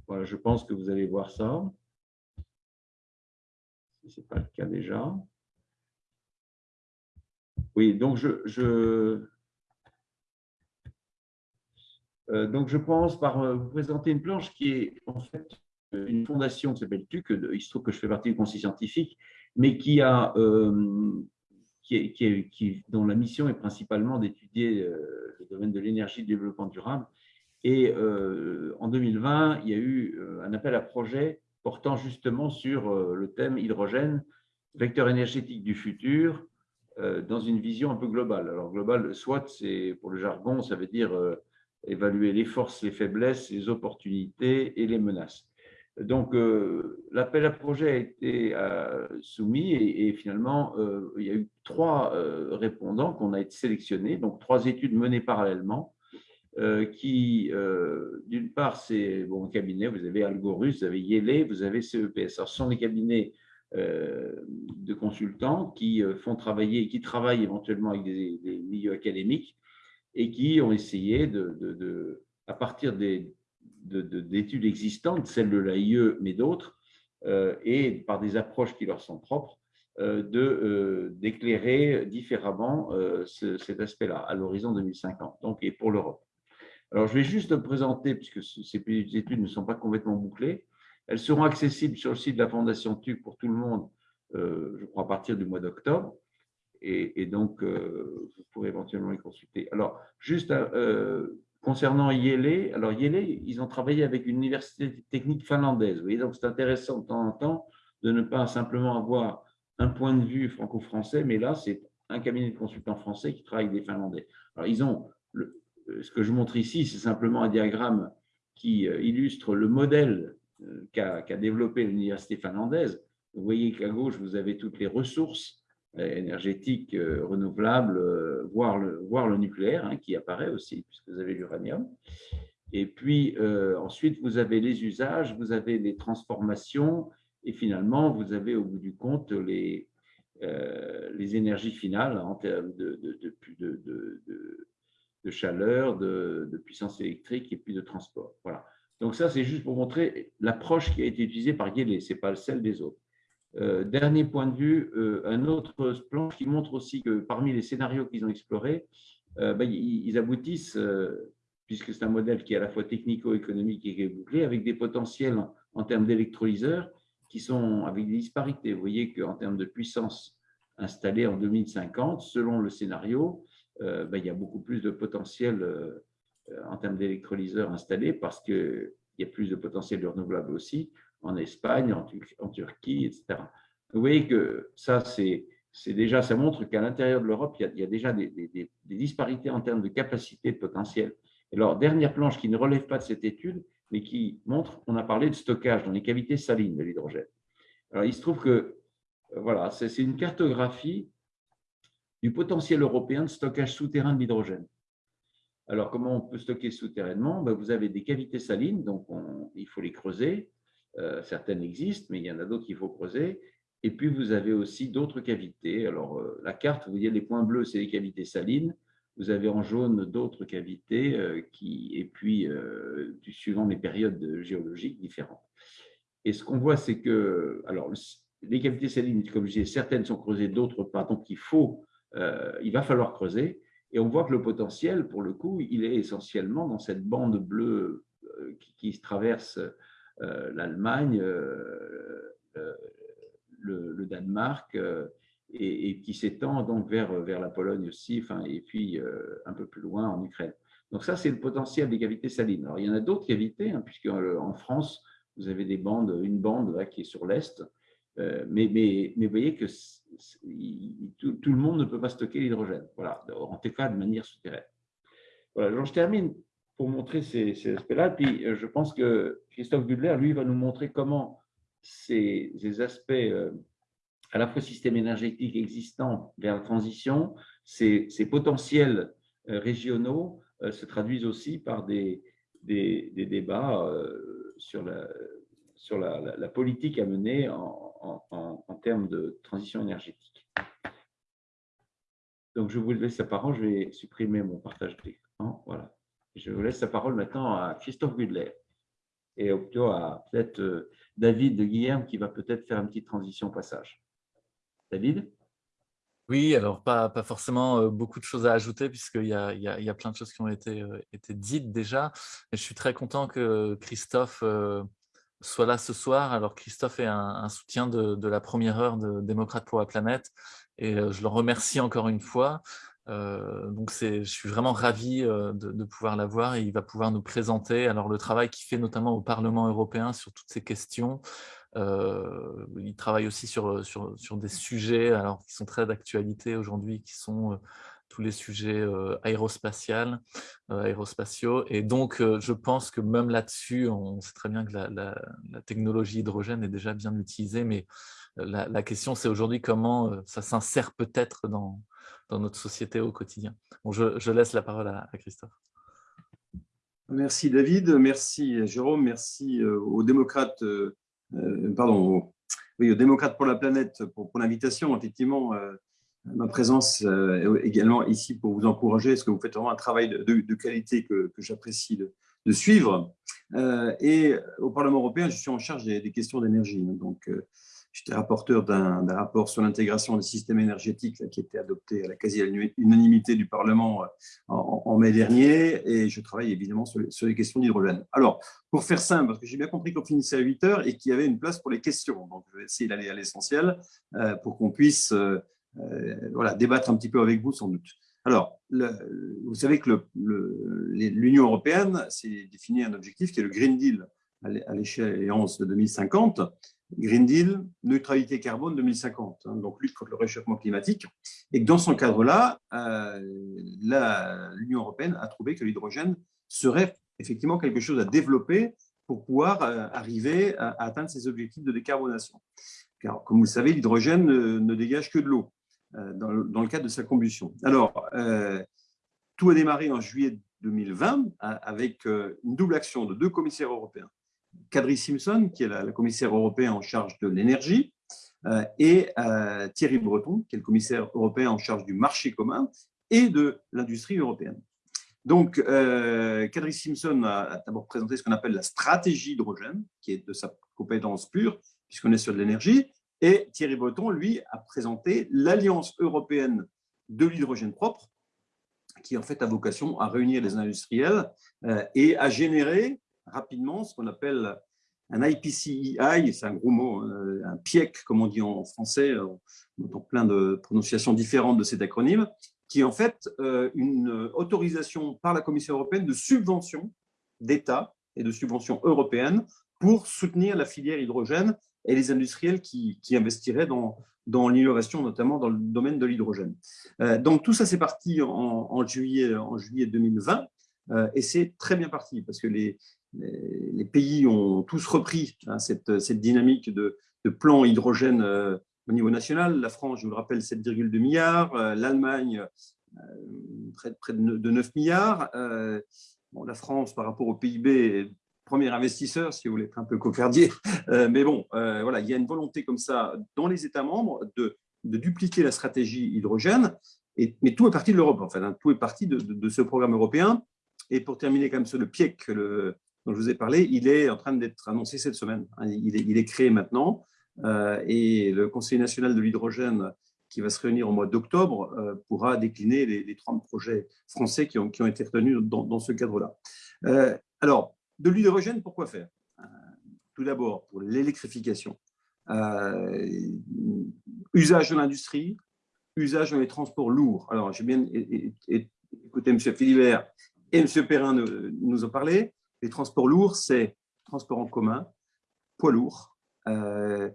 Voilà, je pense que vous allez voir ça. Si ce n'est pas le cas déjà. Oui, donc je, euh, donc je pense par euh, vous présenter une planche qui est en fait une fondation qui s'appelle TUC, il se trouve que je fais partie du conseil scientifique, mais qui a, euh, qui, qui, dont la mission est principalement d'étudier le domaine de l'énergie et du développement durable et en 2020, il y a eu un appel à projet portant justement sur euh, le thème hydrogène, vecteur énergétique du futur, dans une vision un peu globale. Alors globale, soit c'est pour le jargon, ça veut dire évaluer les forces, les faiblesses, les opportunités et les menaces. Donc, l'appel à projet a été soumis et, finalement, il y a eu trois répondants qu'on a été sélectionnés, donc trois études menées parallèlement euh, qui, euh, d'une part, c'est bon cabinet, vous avez Algorus, vous avez Yele, vous avez CEPS. Alors, ce sont des cabinets euh, de consultants qui font travailler, qui travaillent éventuellement avec des, milieux académiques et qui ont essayé, de, à partir des, d'études existantes, celles de l'AIE, mais d'autres, et par des approches qui leur sont propres, de d'éclairer différemment cet aspect-là à l'horizon 2050, donc et pour l'Europe. Alors, je vais juste présenter, puisque ces études ne sont pas complètement bouclées. Elles seront accessibles sur le site de la Fondation TUC pour tout le monde, euh, je crois, à partir du mois d'octobre. Et, donc, euh, vous pourrez éventuellement les consulter. Alors, juste euh, concernant Yele, alors Yele, ils ont travaillé avec une université technique finlandaise. Vous voyez, donc c'est intéressant de temps en temps de ne pas simplement avoir un point de vue franco-français, mais là, c'est un cabinet de consultants français qui travaille avec des Finlandais. Alors, ils ont, ce que je montre ici, c'est simplement un diagramme qui euh, illustre le modèle euh, qu'a développé l'université finlandaise. Vous voyez qu'à gauche, vous avez toutes les ressources euh, énergétiques renouvelables, voire le, nucléaire hein, qui apparaît aussi, puisque vous avez l'uranium. Et puis ensuite, vous avez les usages, vous avez les transformations, et finalement, vous avez au bout du compte les, énergies finales en termes de chaleur, de, puissance électrique et puis de transport. Voilà. Donc ça, c'est juste pour montrer l'approche qui a été utilisée par Yele, ce n'est pas celle des autres. Euh, dernier point de vue, euh, un autre plan qui montre aussi que parmi les scénarios qu'ils ont explorés, euh, ben, ils, aboutissent, puisque c'est un modèle qui est à la fois technico-économique et bouclé, avec des potentiels en, termes d'électrolyseurs qui sont avec des disparités. Vous voyez qu'en termes de puissance installée en 2050, selon le scénario, ben, il y a beaucoup plus de potentiel euh, en termes d'électrolyseurs installés parce qu'il y a plus de potentiel de renouvelable aussi en Espagne, en, Turquie, etc. Vous voyez que ça, c'est déjà, ça montre qu'à l'intérieur de l'Europe, il, y a déjà des, disparités en termes de capacité de potentiel. alors, dernière planche qui ne relève pas de cette étude, mais qui montre, on a parlé de stockage dans les cavités salines de l'hydrogène. Alors, il se trouve que, voilà, c'est une cartographie du potentiel européen de stockage souterrain de l'hydrogène. Alors, comment on peut stocker souterrainement? Ben, Vous avez des cavités salines, donc il faut les creuser. Euh, certaines existent, mais il y en a d'autres qu'il faut creuser. Et puis, vous avez aussi d'autres cavités. Alors, euh, la carte, vous voyez, les points bleus, c'est les cavités salines. Vous avez en jaune d'autres cavités, euh, qui, et puis, suivant les périodes géologiques différentes. Et ce qu'on voit, c'est que alors, les cavités salines, comme je disais, certaines sont creusées, d'autres pas. Donc, il faut euh, il va falloir creuser. Et on voit que le potentiel, pour le coup, il est essentiellement dans cette bande bleue euh, qui, traverse euh, l'Allemagne, le, Danemark, et, qui s'étend donc vers, la Pologne aussi, enfin, et puis un peu plus loin en Ukraine. Donc ça, c'est le potentiel des cavités salines. Alors, il y en a d'autres cavités, hein, puisque en France, vous avez des bandes, une bande là, qui est sur l'Est, euh, mais, mais, mais, voyez que tout, le monde ne peut pas stocker l'hydrogène, voilà, en tout cas de manière souterraine. Voilà, je termine pour montrer ces, aspects-là. Puis euh, je pense que Christophe Gudler, lui, va nous montrer comment ces, aspects, euh, à la fois système énergétique existant vers la transition, ces, potentiels régionaux se traduisent aussi par des, des, débats sur la, sur la, politique à mener en, termes de transition énergétique. Donc, je vous laisse la parole. Je vais supprimer mon partage d'écran. Voilà. Je vous laisse la parole maintenant à Christophe Gudler et plutôt à peut-être euh, David de Guillaume qui va peut-être faire une petite transition au passage. David? Oui, alors pas, pas forcément euh, beaucoup de choses à ajouter puisqu'il y a, il y, a, il y a plein de choses qui ont été, euh, été dites déjà. je suis très content que Christophe soit là ce soir. Alors Christophe est un, soutien de, la première heure de Démocrate pour la planète et euh, je le remercie encore une fois. Euh, donc je suis vraiment ravi euh, de, pouvoir l'avoir et il va pouvoir nous présenter alors le travail qu'il fait notamment au Parlement européen sur toutes ces questions. il travaille aussi sur, sur, sur, des sujets alors, qui sont très d'actualité aujourd'hui, qui sont tous les sujets euh. Euh, aérospatiaux. Et donc, euh, je pense que même là-dessus, on sait très bien que la, technologie hydrogène est déjà bien utilisée, mais la, question, c'est aujourd'hui comment ça s'insère peut-être dans, notre société au quotidien. Bon, je, laisse la parole à, Christophe. Merci David, merci Jérôme, merci aux démocrates, pardon, aux démocrates pour la planète pour, pour l'invitation. Effectivement, ma présence euh, également ici pour vous encourager, parce que vous faites vraiment un travail de, qualité que, j'apprécie de, suivre? Euh, et au Parlement européen, je suis en charge des, questions d'énergie. Donc, euh, j'étais rapporteur d'un rapport sur l'intégration des systèmes énergétiques qui a été adopté à la quasi-unanimité du Parlement en, mai dernier, et je travaille évidemment sur les, questions d'hydrogène. Alors, pour faire simple, parce que j'ai bien compris qu'on finissait à 8 heures et qu'il y avait une place pour les questions, donc je vais essayer d'aller à l'essentiel pour qu'on puisse euh, voilà, débattre un petit peu avec vous sans doute. Alors, vous savez que l'Union européenne s'est défini un objectif qui est le Green Deal à l'échéance de 2050. Green Deal, neutralité carbone 2050, hein, donc lutte contre le réchauffement climatique. Et que dans ce cadre-là, euh, l'Union européenne a trouvé que l'hydrogène serait effectivement quelque chose à développer pour pouvoir euh, arriver à, atteindre ces objectifs de décarbonation. Car, comme vous le savez, l'hydrogène ne, dégage que de l'eau euh, dans, le cadre de sa combustion. Alors, tout a démarré en juillet 2020 avec une double action de deux commissaires européens Kadri Simpson, qui est la, commissaire européenne en charge de l'énergie, euh, et euh, Thierry Breton, qui est le commissaire européen en charge du marché commun et de l'industrie européenne. Donc, euh, Kadri Simpson a d'abord présenté ce qu'on appelle la stratégie hydrogène, qui est de sa compétence pure, puisqu'on est sur de l'énergie, et Thierry Breton, lui, a présenté l'Alliance européenne de l'hydrogène propre, qui en fait a vocation à réunir les industriels et à générer rapidement ce qu'on appelle un IPCEI, c'est un gros mot, hein, un PIEC, comme on dit en français, on entend plein de prononciations différentes de cet acronyme, qui est en fait euh, une autorisation par la Commission européenne de subventions d'État et de subventions européennes pour soutenir la filière hydrogène et les industriels qui, investiraient dans, l'innovation, notamment dans le domaine de l'hydrogène. Euh, donc tout ça, c'est parti en, juillet, en juillet 2020, euh, et c'est très bien parti, parce que les, pays ont tous repris hein, cette, dynamique de, plan hydrogène euh, au niveau national. La France, je vous le rappelle, 7,2 milliards. L'Allemagne, près, de 9 milliards. la France, par rapport au PIB, premier investisseur, si vous voulez être un peu cocardier. mais bon, voilà, il y a une volonté comme ça dans les États membres de, dupliquer la stratégie hydrogène. Et, mais tout est parti de l'Europe, en fait. Hein. tout est parti de, ce programme européen. Et pour terminer comme sur le PIEC, le, dont je vous ai parlé, il est en train d'être annoncé cette semaine. Hein, il est, créé maintenant euh, et le Conseil national de l'hydrogène qui va se réunir au mois d'octobre euh, pourra décliner les, 30 projets français qui ont, qui ont été retenus dans, ce cadre-là. Euh, alors, de l'hydrogène, pourquoi faire? Tout d'abord, pour l'électrification. usage de l'industrie, usage dans les transports lourds. Alors, j'ai bien écouté M. Philibert et M. Perrin nous en parler les transports lourds, c'est transport en commun, poids lourd. Euh,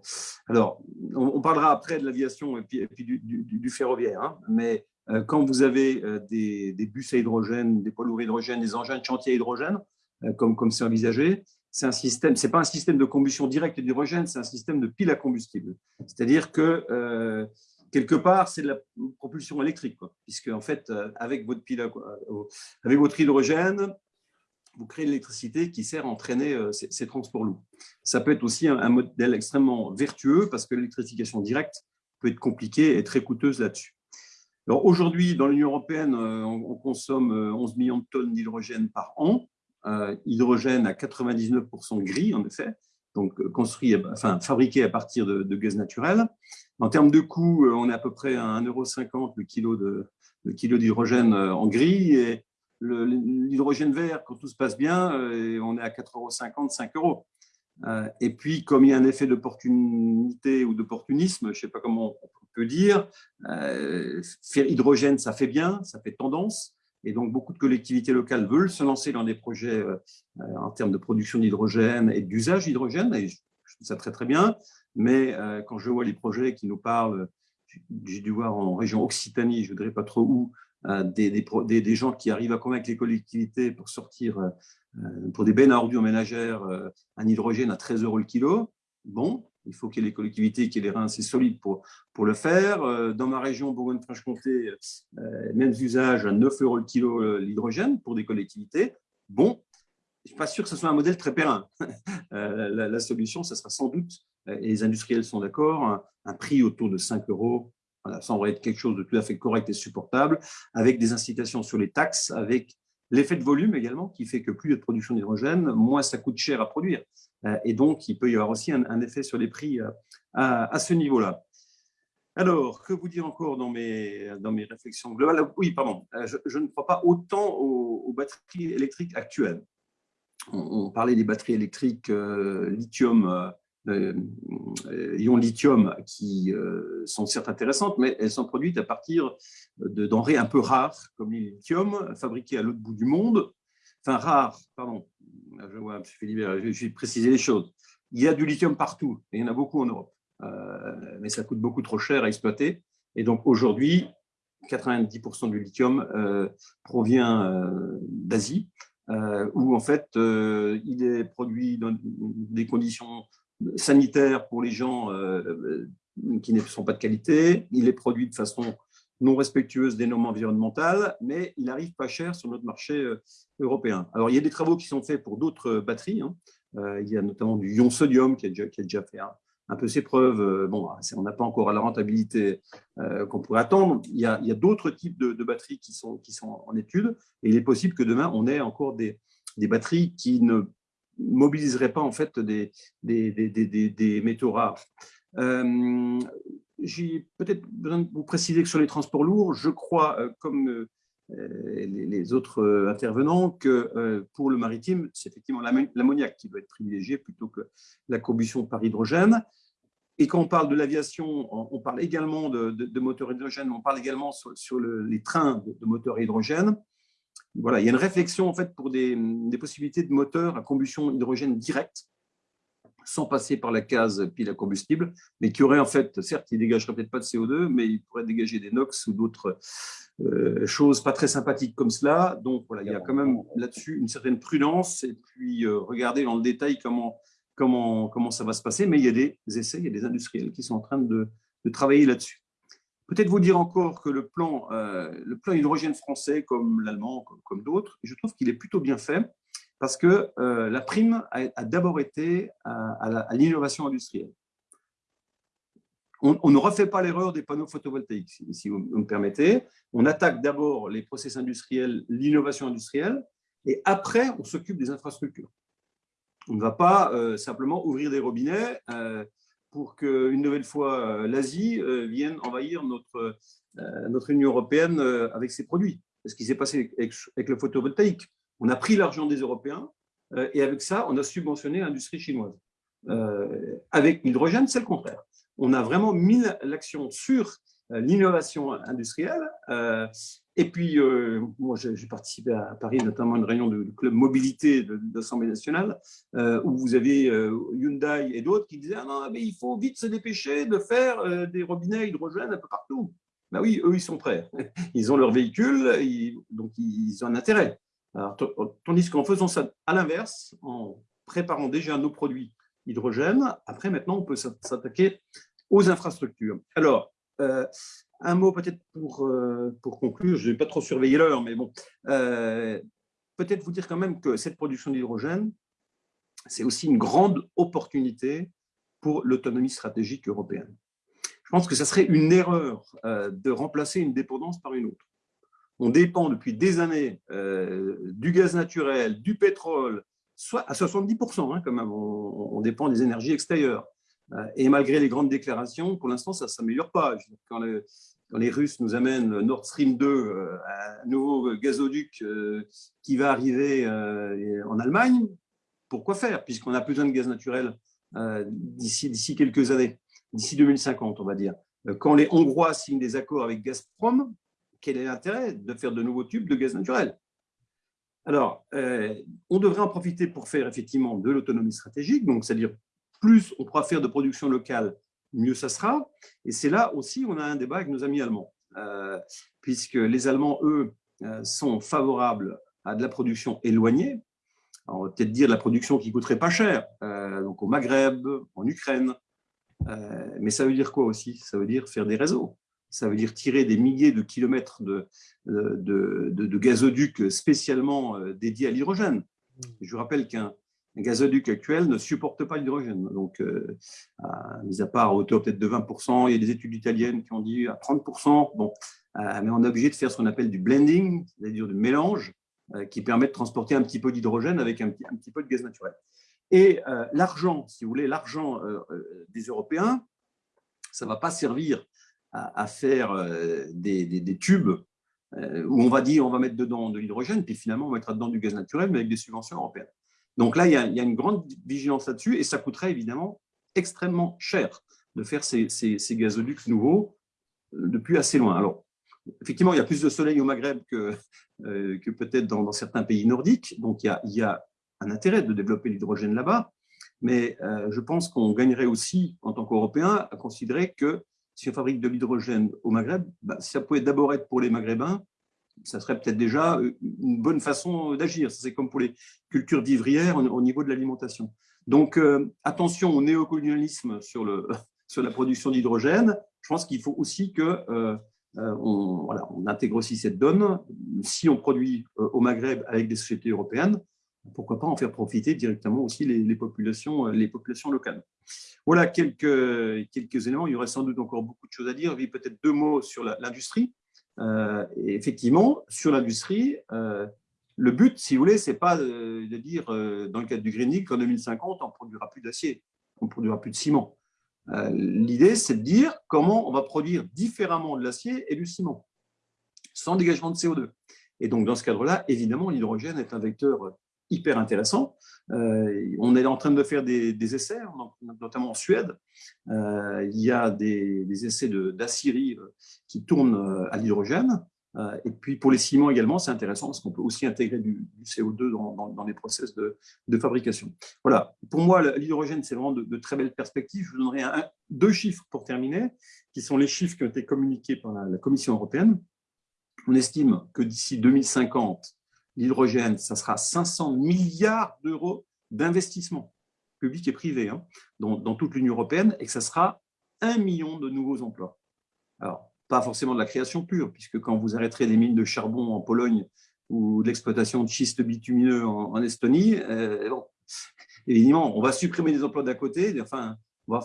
alors, on, parlera après de l'aviation et puis, du, ferroviaire, hein, mais euh, quand vous avez euh, des, bus à hydrogène, des poids lourds hydrogène, des engins de chantier à hydrogène, comme comme c'est envisagé, c'est un système, c'est pas un système de combustion directe d'hydrogène, c'est un système de pile à combustible. C'est-à-dire que quelque part, c'est de la propulsion électrique, puisque en fait, avec votre pile, avec votre hydrogène, vous créez l'électricité qui sert à entraîner euh, ces, transports lourds. Ça peut être aussi un, modèle extrêmement vertueux parce que l'électrification directe peut être compliquée et très coûteuse là-dessus. Aujourd'hui, dans l'Union européenne, euh, on, consomme 11 euh, millions de tonnes d'hydrogène par an. Hydrogène à 99% gris, en effet, donc construit, enfin fabriqué à partir de, gaz naturel. En termes de coût, on est à peu près à 1,50€ le kilo d'hydrogène en gris et l'hydrogène vert, quand tout se passe bien, euh, on est à 4,50 euros, 5 euros. Euh, et puis, comme il y a un effet d'opportunité ou d'opportunisme, je ne sais pas comment on peut dire, euh, faire hydrogène, ça fait bien, ça fait tendance. Et donc, beaucoup de collectivités locales veulent se lancer dans des projets en termes de production d'hydrogène et d'usage d'hydrogène. Je trouve ça très, très bien. Mais quand je vois les projets qui nous parlent, j'ai dû voir en région Occitanie, je ne voudrais pas trop où, euh, des, des, gens qui arrivent à convaincre les collectivités pour sortir euh, euh, pour des bennes à ordures ménagères un hydrogène à 13 euros le kilo. Bon, il faut qu'il y ait les collectivités qui aient les reins assez solides pour, pour le faire. Dans ma région, Bourgogne-Franche-Comté, mêmes usages à 9 euros le kilo l'hydrogène pour des collectivités. Bon, je ne suis pas sûr que ce soit un modèle très périn. la, solution, ce sera sans doute, et les industriels sont d'accord, un, prix autour de 5 euros ça aurait être quelque chose de tout à fait correct et supportable, avec des incitations sur les taxes, avec l'effet de volume également, qui fait que plus il y a de production d'hydrogène, moins ça coûte cher à produire. Euh, et donc, il peut y avoir aussi un, effet sur les prix euh, à, ce niveau-là. Alors, que vous dire encore dans mes, dans mes réflexions globales? Oui, pardon, euh, je, ne crois pas autant aux, batteries électriques actuelles. On, parlait des batteries électriques lithium ions lithium qui sont certes intéressantes, mais elles sont produites à partir de denrées un peu rares, comme le lithium, fabriquées à l'autre bout du monde. Enfin, rares, pardon, je vois je vais préciser les choses. Il y a du lithium partout, et il y en a beaucoup en Europe, mais ça coûte beaucoup trop cher à exploiter. Et donc aujourd'hui, 90% du lithium provient d'Asie, où en fait il est produit dans des conditions sanitaire pour les gens euh, qui ne sont pas de qualité, il est produit de façon non respectueuse des normes environnementales, mais il arrive pas cher sur notre marché euh, européen. Alors, il y a des travaux qui sont faits pour d'autres batteries. Hein. Euh, il y a notamment du ion sodium qui a déjà, fait un, peu ses preuves. Bon, on n'a pas encore la rentabilité qu'on pourrait attendre. Il y a, d'autres types de, batteries qui sont, en étude, et il est possible que demain, on ait encore des, batteries qui ne mobiliserait pas en fait des, métaux rares. Euh, j'ai peut-être besoin de vous préciser que sur les transports lourds, je crois, euh, comme euh, les, autres intervenants, que pour le maritime, c'est effectivement l'ammoniac qui doit être privilégié plutôt que la combustion par hydrogène. Et quand on parle de l'aviation, on parle également de, de, moteurs hydrogène, on parle également sur, les trains de, de moteurs hydrogène voilà, il y a une réflexion en fait pour des, possibilités de moteurs à combustion hydrogène directe, sans passer par la case pile à combustible, mais qui aurait en fait, certes, il ne dégagerait peut-être pas de CO2, mais il pourrait dégager des NOx ou d'autres euh, choses pas très sympathiques comme cela. Donc voilà, il y a quand même là-dessus une certaine prudence et puis euh, regarder dans le détail comment, comment, comment ça va se passer. Mais il y a des essais, il y a des industriels qui sont en train de travailler là-dessus. Peut-être vous dire encore que le plan, euh, le plan hydrogène français, comme l'allemand, comme, d'autres, je trouve qu'il est plutôt bien fait parce que euh, la prime a, d'abord été à, l'innovation industrielle. On, ne refait pas l'erreur des panneaux photovoltaïques, si, vous me permettez. On attaque d'abord les process industriels, l'innovation industrielle, et après, on s'occupe des infrastructures. On ne va pas euh, simplement ouvrir des robinets pour qu'une nouvelle fois euh, l'Asie euh, vienne envahir notre, euh, notre Union européenne avec ses produits. Ce qui s'est passé avec, le photovoltaïque. On a pris l'argent des Européens et avec ça, on a subventionné l'industrie chinoise. avec l'hydrogène, c'est le contraire. On a vraiment mis l'action sur l'innovation industrielle et puis, euh, moi, j'ai participé à Paris, notamment à une réunion du club mobilité de, l'Assemblée nationale, euh, où vous avez euh, Hyundai et d'autres qui disaient ah non, mais il faut vite se dépêcher de faire des robinets hydrogène un peu partout. Ben oui, eux, ils sont prêts. Ils ont leur véhicule, donc ils ont un intérêt. Tandis qu'en faisant ça à l'inverse, en préparant déjà nos produits hydrogène, après, maintenant, on peut s'attaquer aux infrastructures. Alors, un mot peut-être pour, euh, pour conclure, je n'ai pas trop surveillé l'heure, mais bon, euh, peut-être vous dire quand même que cette production d'hydrogène, c'est aussi une grande opportunité pour l'autonomie stratégique européenne. Je pense que ça serait une erreur euh, de remplacer une dépendance par une autre. On dépend depuis des années du gaz naturel, du pétrole, soit à 70% hein, quand même, on dépend des énergies extérieures. Euh, et malgré les grandes déclarations, pour l'instant, ça ne s'améliore pas. Quand, les Russes nous amènent Nord Stream 2, euh, un nouveau gazoduc euh, qui va arriver en Allemagne, pourquoi faire Puisqu'on a besoin de gaz naturel d'ici quelques années, d'ici 2050, on va dire. Quand les Hongrois signent des accords avec Gazprom, quel est l'intérêt de faire de nouveaux tubes de gaz naturel? Alors, on devrait en profiter pour faire effectivement de l'autonomie stratégique, donc c'est-à-dire plus on pourra faire de production locale, mieux ça sera. Et c'est là aussi on a un débat avec nos amis allemands, euh, puisque les Allemands, eux, euh, sont favorables à de la production éloignée. on va peut-être dire de la production qui coûterait pas cher, euh, donc au Maghreb, en Ukraine. mais ça veut dire quoi aussi? Ça veut dire faire des réseaux. Ça veut dire tirer des milliers de kilomètres de, de, de gazoducs spécialement dédiés à l'hydrogène. Mmh. Je vous rappelle qu'un un gazoduc actuel ne supporte pas l'hydrogène. Donc, euh, mis à part à hauteur peut-être de 20%, il y a des études italiennes qui ont dit à 30%. Bon, euh, mais on est obligé de faire ce qu'on appelle du blending, c'est-à-dire du mélange, euh, qui permet de transporter un petit peu d'hydrogène avec un, un, petit peu de gaz naturel. Et l'argent, si vous voulez, l'argent des Européens, ça ne va pas servir à, faire des, des, tubes où on va dire on va mettre dedans de l'hydrogène, puis finalement on mettra dedans du gaz naturel, mais avec des subventions européennes. Donc là, il y a, une grande vigilance là-dessus et ça coûterait évidemment extrêmement cher de faire ces, gazoducs nouveaux euh, depuis assez loin. Alors, effectivement, il y a plus de soleil au Maghreb que, euh, peut-être dans, certains pays nordiques, donc il y a, un intérêt de développer l'hydrogène là-bas, mais euh, je pense qu'on gagnerait aussi, en tant qu'Européens, à considérer que si on fabrique de l'hydrogène au Maghreb, bah, ça pouvait d'abord être pour les Maghrébins, ça serait peut-être déjà une bonne façon d'agir. C'est comme pour les cultures vivrières au niveau de l'alimentation. Donc, euh, attention au néocolonialisme sur, la production d'hydrogène. Je pense qu'il faut aussi que euh, euh, intègre aussi cette donne. Si on produit au Maghreb avec des sociétés européennes, pourquoi pas en faire profiter directement aussi les, populations, les populations locales. Voilà quelques, quelques éléments. Il y aurait sans doute encore beaucoup de choses à dire. Peut-être deux mots sur l'industrie. effectivement, sur l'industrie, le but, si vous voulez, ce n'est pas de dire, euh, dans le cadre du Green Deal, qu'en 2050, on ne produira plus d'acier, on ne produira plus de ciment. Euh, l'idée, c'est de dire comment on va produire différemment de l'acier et du ciment, sans dégagement de CO2. Et donc, dans ce cadre-là, évidemment, l'hydrogène est un vecteur hyper intéressant. Euh, on est en train de faire des, essais, notamment en Suède. il y a des, essais d'aciérie qui tournent à l'hydrogène. Euh, et puis pour les ciments également, c'est intéressant parce qu'on peut aussi intégrer du, CO2 dans, les process de, fabrication. Voilà, pour moi, l'hydrogène, c'est vraiment de, très belles perspectives. Je vous donnerai deux chiffres pour terminer, qui sont les chiffres qui ont été communiqués par la, Commission européenne. On estime que d'ici 2050, l'hydrogène, ça sera 500 milliards d'euros d'investissement public et privé hein, dans, toute l'Union européenne et que ça sera un million de nouveaux emplois. Alors, pas forcément de la création pure, puisque quand vous arrêterez des mines de charbon en Pologne ou de l'exploitation de schiste bitumineux en, Estonie, euh, évidemment, on va supprimer des emplois d'à côté, enfin,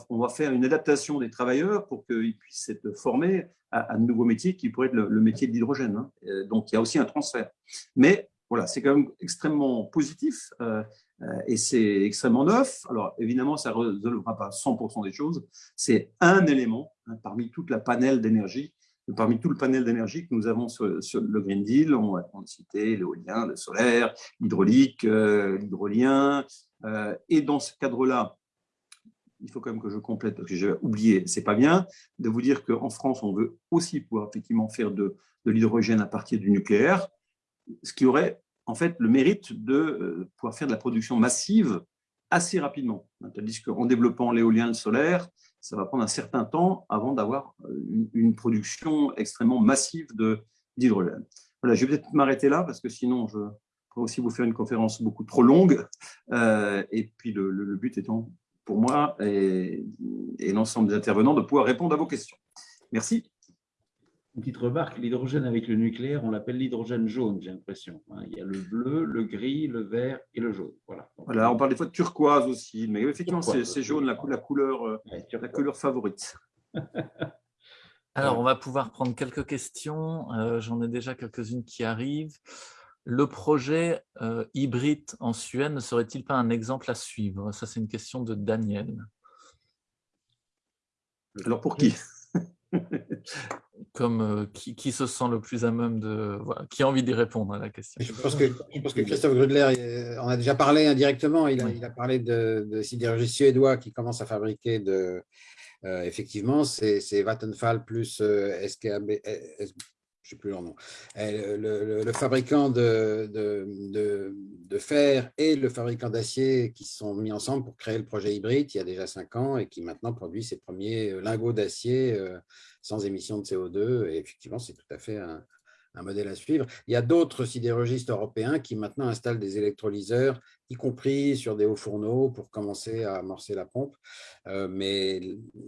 on va, faire une adaptation des travailleurs pour qu'ils puissent être formés à, de nouveaux métiers qui pourraient être le, métier de l'hydrogène. Hein. Euh, donc, il y a aussi un transfert. Mais voilà, c'est quand même extrêmement positif euh, et c'est extrêmement neuf. Alors, évidemment, ça ne résolvera pas 100% des choses. C'est un élément hein, parmi toute la panel d'énergie parmi tout le panel d'énergie que nous avons sur, le Green Deal, on va citer l'éolien, le solaire, l'hydraulique, euh, l'hydrolien. Euh, et dans ce cadre-là, il faut quand même que je complète, parce que j'ai oublié, c'est pas bien, de vous dire qu'en France, on veut aussi pouvoir effectivement faire de l'hydrogène à partir du nucléaire, ce qui aurait en fait le mérite de euh, pouvoir faire de la production massive assez rapidement. Tandis qu'en développant l'éolien, le solaire, ça va prendre un certain temps avant d'avoir euh, une, production extrêmement massive d'hydrogène. Voilà, je vais peut-être m'arrêter là parce que sinon, je pourrais aussi vous faire une conférence beaucoup trop longue. Euh, et puis, le, but étant pour moi et, et l'ensemble des intervenants de pouvoir répondre à vos questions. Merci. Une petite remarque, l'hydrogène avec le nucléaire, on l'appelle l'hydrogène jaune, j'ai l'impression. Hein. Il y a le bleu, le gris, le vert et le jaune. Voilà. voilà on parle des fois de turquoise aussi, mais effectivement, c'est jaune, la, couleur, euh, la couleur favorite. Alors, on va pouvoir prendre quelques questions. Euh, j'en ai déjà quelques-unes qui arrivent. Le projet euh, hybride en Suède ne serait-il pas un exemple à suivre? Ça, c'est une question de Daniel. Alors, pour qui? Comme euh, qui, se sent le plus à même de... qui a envie d'y répondre à la question. Je pense que, que Christophe Grudler, on a déjà parlé indirectement, il a, il a parlé de, de sidérurgie suédois qui commence à fabriquer de... Euh, effectivement, c'est Vattenfall plus euh, SKB, je sais plus leur nom, le, le, fabricant de, de, fer et le fabricant d'acier qui se sont mis ensemble pour créer le projet hybride il y a déjà cinq ans et qui maintenant produit ses premiers lingots d'acier sans émission de CO2. Et effectivement, c'est tout à fait un, modèle à suivre. Il y a d'autres sidérurgistes européens qui maintenant installent des électrolyseurs, y compris sur des hauts fourneaux, pour commencer à amorcer la pompe. Euh, mais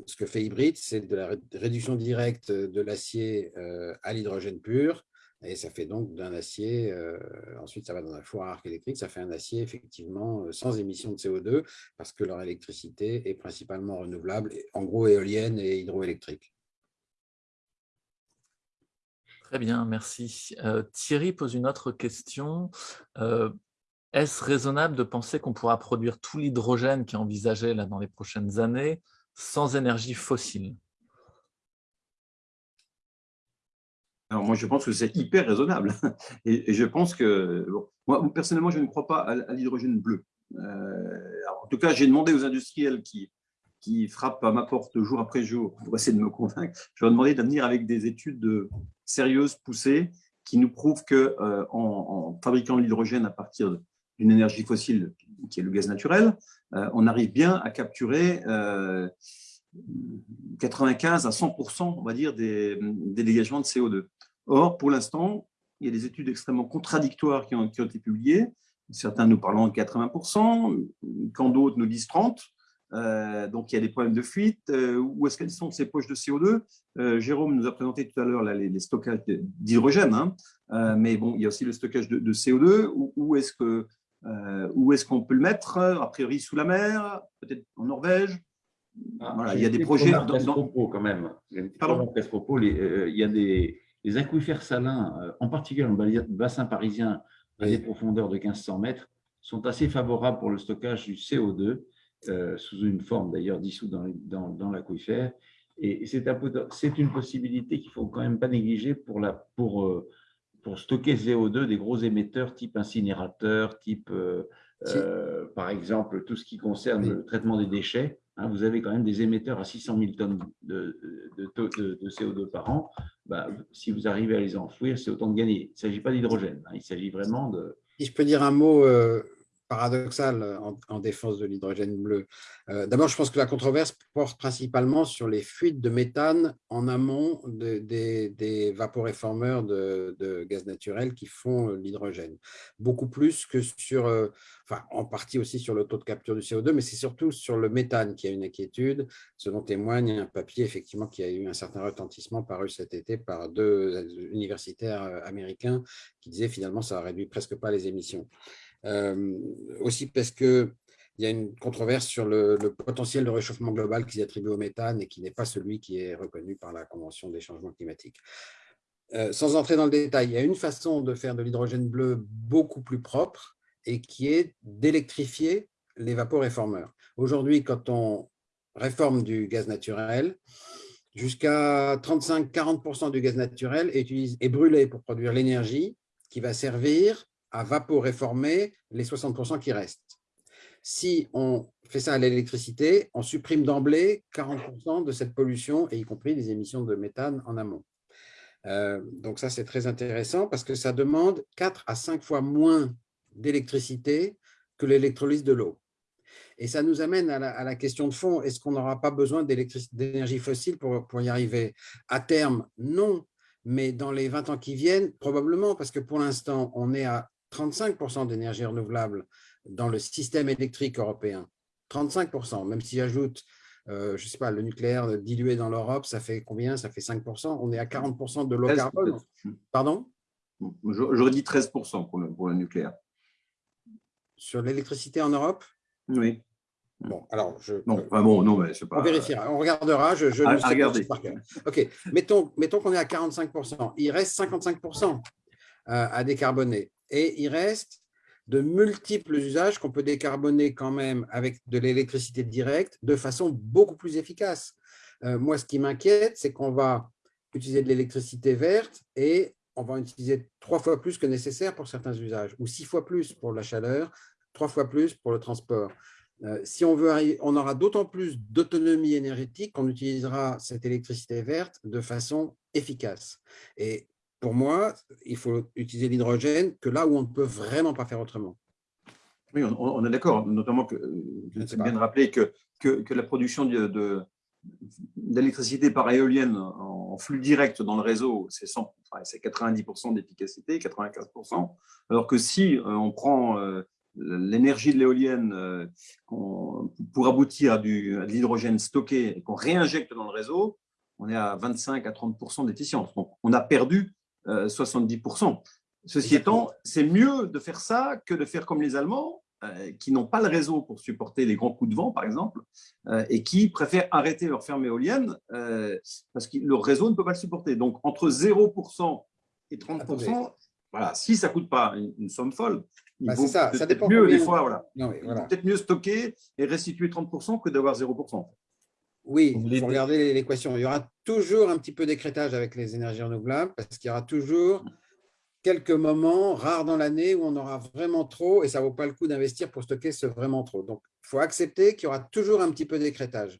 ce que fait Hybrid, c'est de la réduction directe de l'acier euh, à l'hydrogène pur. Et ça fait donc d'un acier, euh, ensuite ça va dans un four à arc électrique, ça fait un acier effectivement sans émission de CO2 parce que leur électricité est principalement renouvelable, en gros éolienne et hydroélectrique. Très bien, merci. Euh, Thierry pose une autre question. Euh, est-ce raisonnable de penser qu'on pourra produire tout l'hydrogène qui est envisagé là, dans les prochaines années sans énergie fossile? Alors moi, je pense que c'est hyper raisonnable. Et, je pense que, moi, personnellement, je ne crois pas à, l'hydrogène bleu. Euh, en tout cas, j'ai demandé aux industriels qui, qui frappent à ma porte jour après jour pour essayer de me convaincre, je leur ai demandé avec des études sérieuses, poussées, qui nous prouvent qu'en euh, en, fabriquant de l'hydrogène à partir d'une énergie fossile qui est le gaz naturel, euh, on arrive bien à capturer 95 à 100 on va dire, des, dégagements de CO2. Or, pour l'instant, il y a des études extrêmement contradictoires qui ont, qui ont été publiées. Certains nous parlent de 80 quand d'autres nous disent 30 euh, donc, il y a des problèmes de fuite. Euh, où est-ce qu'elles sont ces poches de CO2 euh, Jérôme nous a présenté tout à l'heure les, stockages d'hydrogène, hein. mais bon, il y a aussi le stockage de, CO2. Où, est-ce que où est-ce qu'on peut le mettre A priori sous la mer, peut-être en Norvège? Ah, voilà, il y a des projets. Dans, dans... quand même. Pardon? il y a des, aquifères salins, en particulier dans le bassin parisien, à des profondeurs de 1500 mètres, sont assez favorables pour le stockage du CO2 euh, sous une forme d'ailleurs dissoute dans, dans, dans l'aquifère. Et c'est une possibilité qu'il ne faut quand même pas négliger pour, la, pour, euh, pour stocker CO2 des gros émetteurs type incinérateur, type, euh, par exemple, tout ce qui concerne le traitement des déchets. Hein, vous avez quand même des émetteurs à 600 000 tonnes de, de, de, CO2 par an. Bah, si vous arrivez à les enfouir, c'est autant de gagner. Il ne s'agit pas d'hydrogène, hein, il s'agit vraiment de… Si je peux dire un mot paradoxal euh, en, défense de l'hydrogène bleu. Euh, d'abord, je pense que la controverse porte principalement sur les fuites de méthane en amont des vaporéformeurs de, gaz naturel qui font euh, l'hydrogène. Beaucoup plus que sur, en partie aussi sur le taux de capture du CO2, mais c'est surtout sur le méthane qui a une inquiétude, ce dont témoigne un papier effectivement qui a eu un certain retentissement paru cet été par deux universitaires américains qui disaient finalement ça réduit presque pas les émissions. Euh, aussi parce qu'il y a une controverse sur le, potentiel de réchauffement global qui est attribué au méthane et qui n'est pas celui qui est reconnu par la Convention des changements climatiques. Euh, sans entrer dans le détail, il y a une façon de faire de l'hydrogène bleu beaucoup plus propre et qui est d'électrifier les vaporéformeurs. Aujourd'hui, quand on réforme du gaz naturel, jusqu'à 35-40% du gaz naturel est brûlé pour produire l'énergie qui va servir à vaporéformer les 60% qui restent. Si on fait ça à l'électricité, on supprime d'emblée 40% de cette pollution, et y compris les émissions de méthane en amont. Euh, donc ça, c'est très intéressant parce que ça demande 4 à 5 fois moins d'électricité que l'électrolyse de l'eau. Et ça nous amène à la, question de fond, est-ce qu'on n'aura pas besoin d'énergie fossile pour, pour y arriver? À terme, non, mais dans les 20 ans qui viennent, probablement, parce que pour l'instant, on est à 35% d'énergie renouvelable dans le système électrique européen. 35%, même si j'ajoute, euh, je ne sais pas, le nucléaire dilué dans l'Europe, ça fait combien? Ça fait 5%. On est à 40% de l'eau carbone. Pardon? J'aurais dit 13% pour le, pour le nucléaire. Sur l'électricité en Europe? Oui. Bon, alors je. Non, bon, non, mais pas. On vérifiera, on regardera. Je, je à, regarder. Ok, mettons, mettons qu'on est à 45%. Il reste 55% euh, à décarboner. Et il reste de multiples usages qu'on peut décarboner quand même avec de l'électricité directe de façon beaucoup plus efficace. Euh, moi, ce qui m'inquiète, c'est qu'on va utiliser de l'électricité verte et on va utiliser trois fois plus que nécessaire pour certains usages, ou six fois plus pour la chaleur, trois fois plus pour le transport. Euh, si on veut, on aura d'autant plus d'autonomie énergétique qu'on utilisera cette électricité verte de façon efficace. Et pour moi, il faut utiliser l'hydrogène que là où on ne peut vraiment pas faire autrement. Oui, on, est d'accord, notamment que c'est bien de rappeler que, que, la production d'électricité par éolienne en flux direct dans le réseau, c'est 90% d'efficacité, 95%, alors que si euh, on prend euh, l'énergie de l'éolienne euh, pour aboutir à, du, à de l'hydrogène stocké et qu'on réinjecte dans le réseau, on est à 25 à 30% d'efficience. Donc, on a perdu 70%. Euh, Ceci étant, c'est mieux de faire ça que de faire comme les Allemands, euh, qui n'ont pas le réseau pour supporter les grands coups de vent, par exemple, euh, et qui préfèrent arrêter leur ferme éolienne parce que leur réseau ne peut pas le supporter. Donc, entre 0% et 30%, voilà, si ça ne coûte pas une, somme folle, bah, vaut peut-être mieux, des fois, voilà. peut-être mieux stocker et restituer 30% que d'avoir 0%. Oui, il faut regarder l'équation. Il y aura toujours un petit peu d'écrétage avec les énergies renouvelables parce qu'il y aura toujours quelques moments rares dans l'année où on aura vraiment trop et ça ne vaut pas le coup d'investir pour stocker ce vraiment trop. Donc, il faut accepter qu'il y aura toujours un petit peu d'écrétage.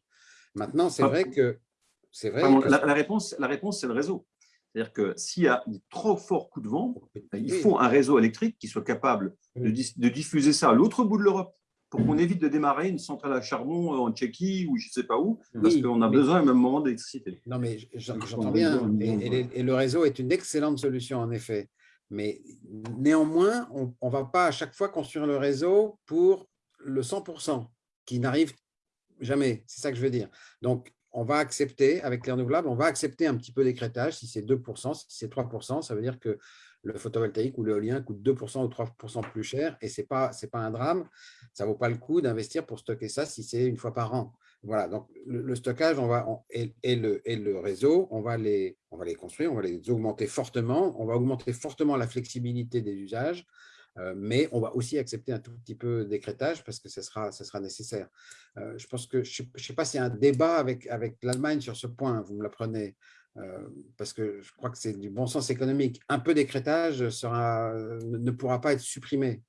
Maintenant, c'est vrai que… Vrai la, la, réponse, la réponse c'est le réseau. C'est-à-dire que s'il y a un trop fort coup de vent, il faut un réseau électrique qui soit capable de, de diffuser ça à l'autre bout de l'Europe pour qu'on évite de démarrer une centrale à charbon en Tchéquie ou je ne sais pas où, parce qu'on a besoin à un même moment d'électricité. Non, mais j'entends bien. Et, le réseau est une excellente solution, en effet. Mais néanmoins, on ne va pas à chaque fois construire le réseau pour le 100%, qui n'arrive jamais. C'est ça que je veux dire. Donc, on va accepter, avec les renouvelables, on va accepter un petit peu d'écrétage. Si c'est 2%, si c'est 3%, ça veut dire que le photovoltaïque ou l'éolien coûte 2% ou 3% plus cher et ce n'est pas, pas un drame. Ça ne vaut pas le coup d'investir pour stocker ça si c'est une fois par an. Voilà, donc le, stockage on va, et, le, et, le, réseau, on va, les, on va les construire, on va les augmenter fortement, on va augmenter fortement la flexibilité des usages, euh, mais on va aussi accepter un tout petit peu d'écrétage parce que ce sera, sera nécessaire. Euh, je pense que, je ne sais pas s'il y a un débat avec, avec l'Allemagne sur ce point, vous me l'apprenez. Euh, parce que je crois que c'est du bon sens économique. Un peu d'écrétage sera, ne pourra pas être supprimé.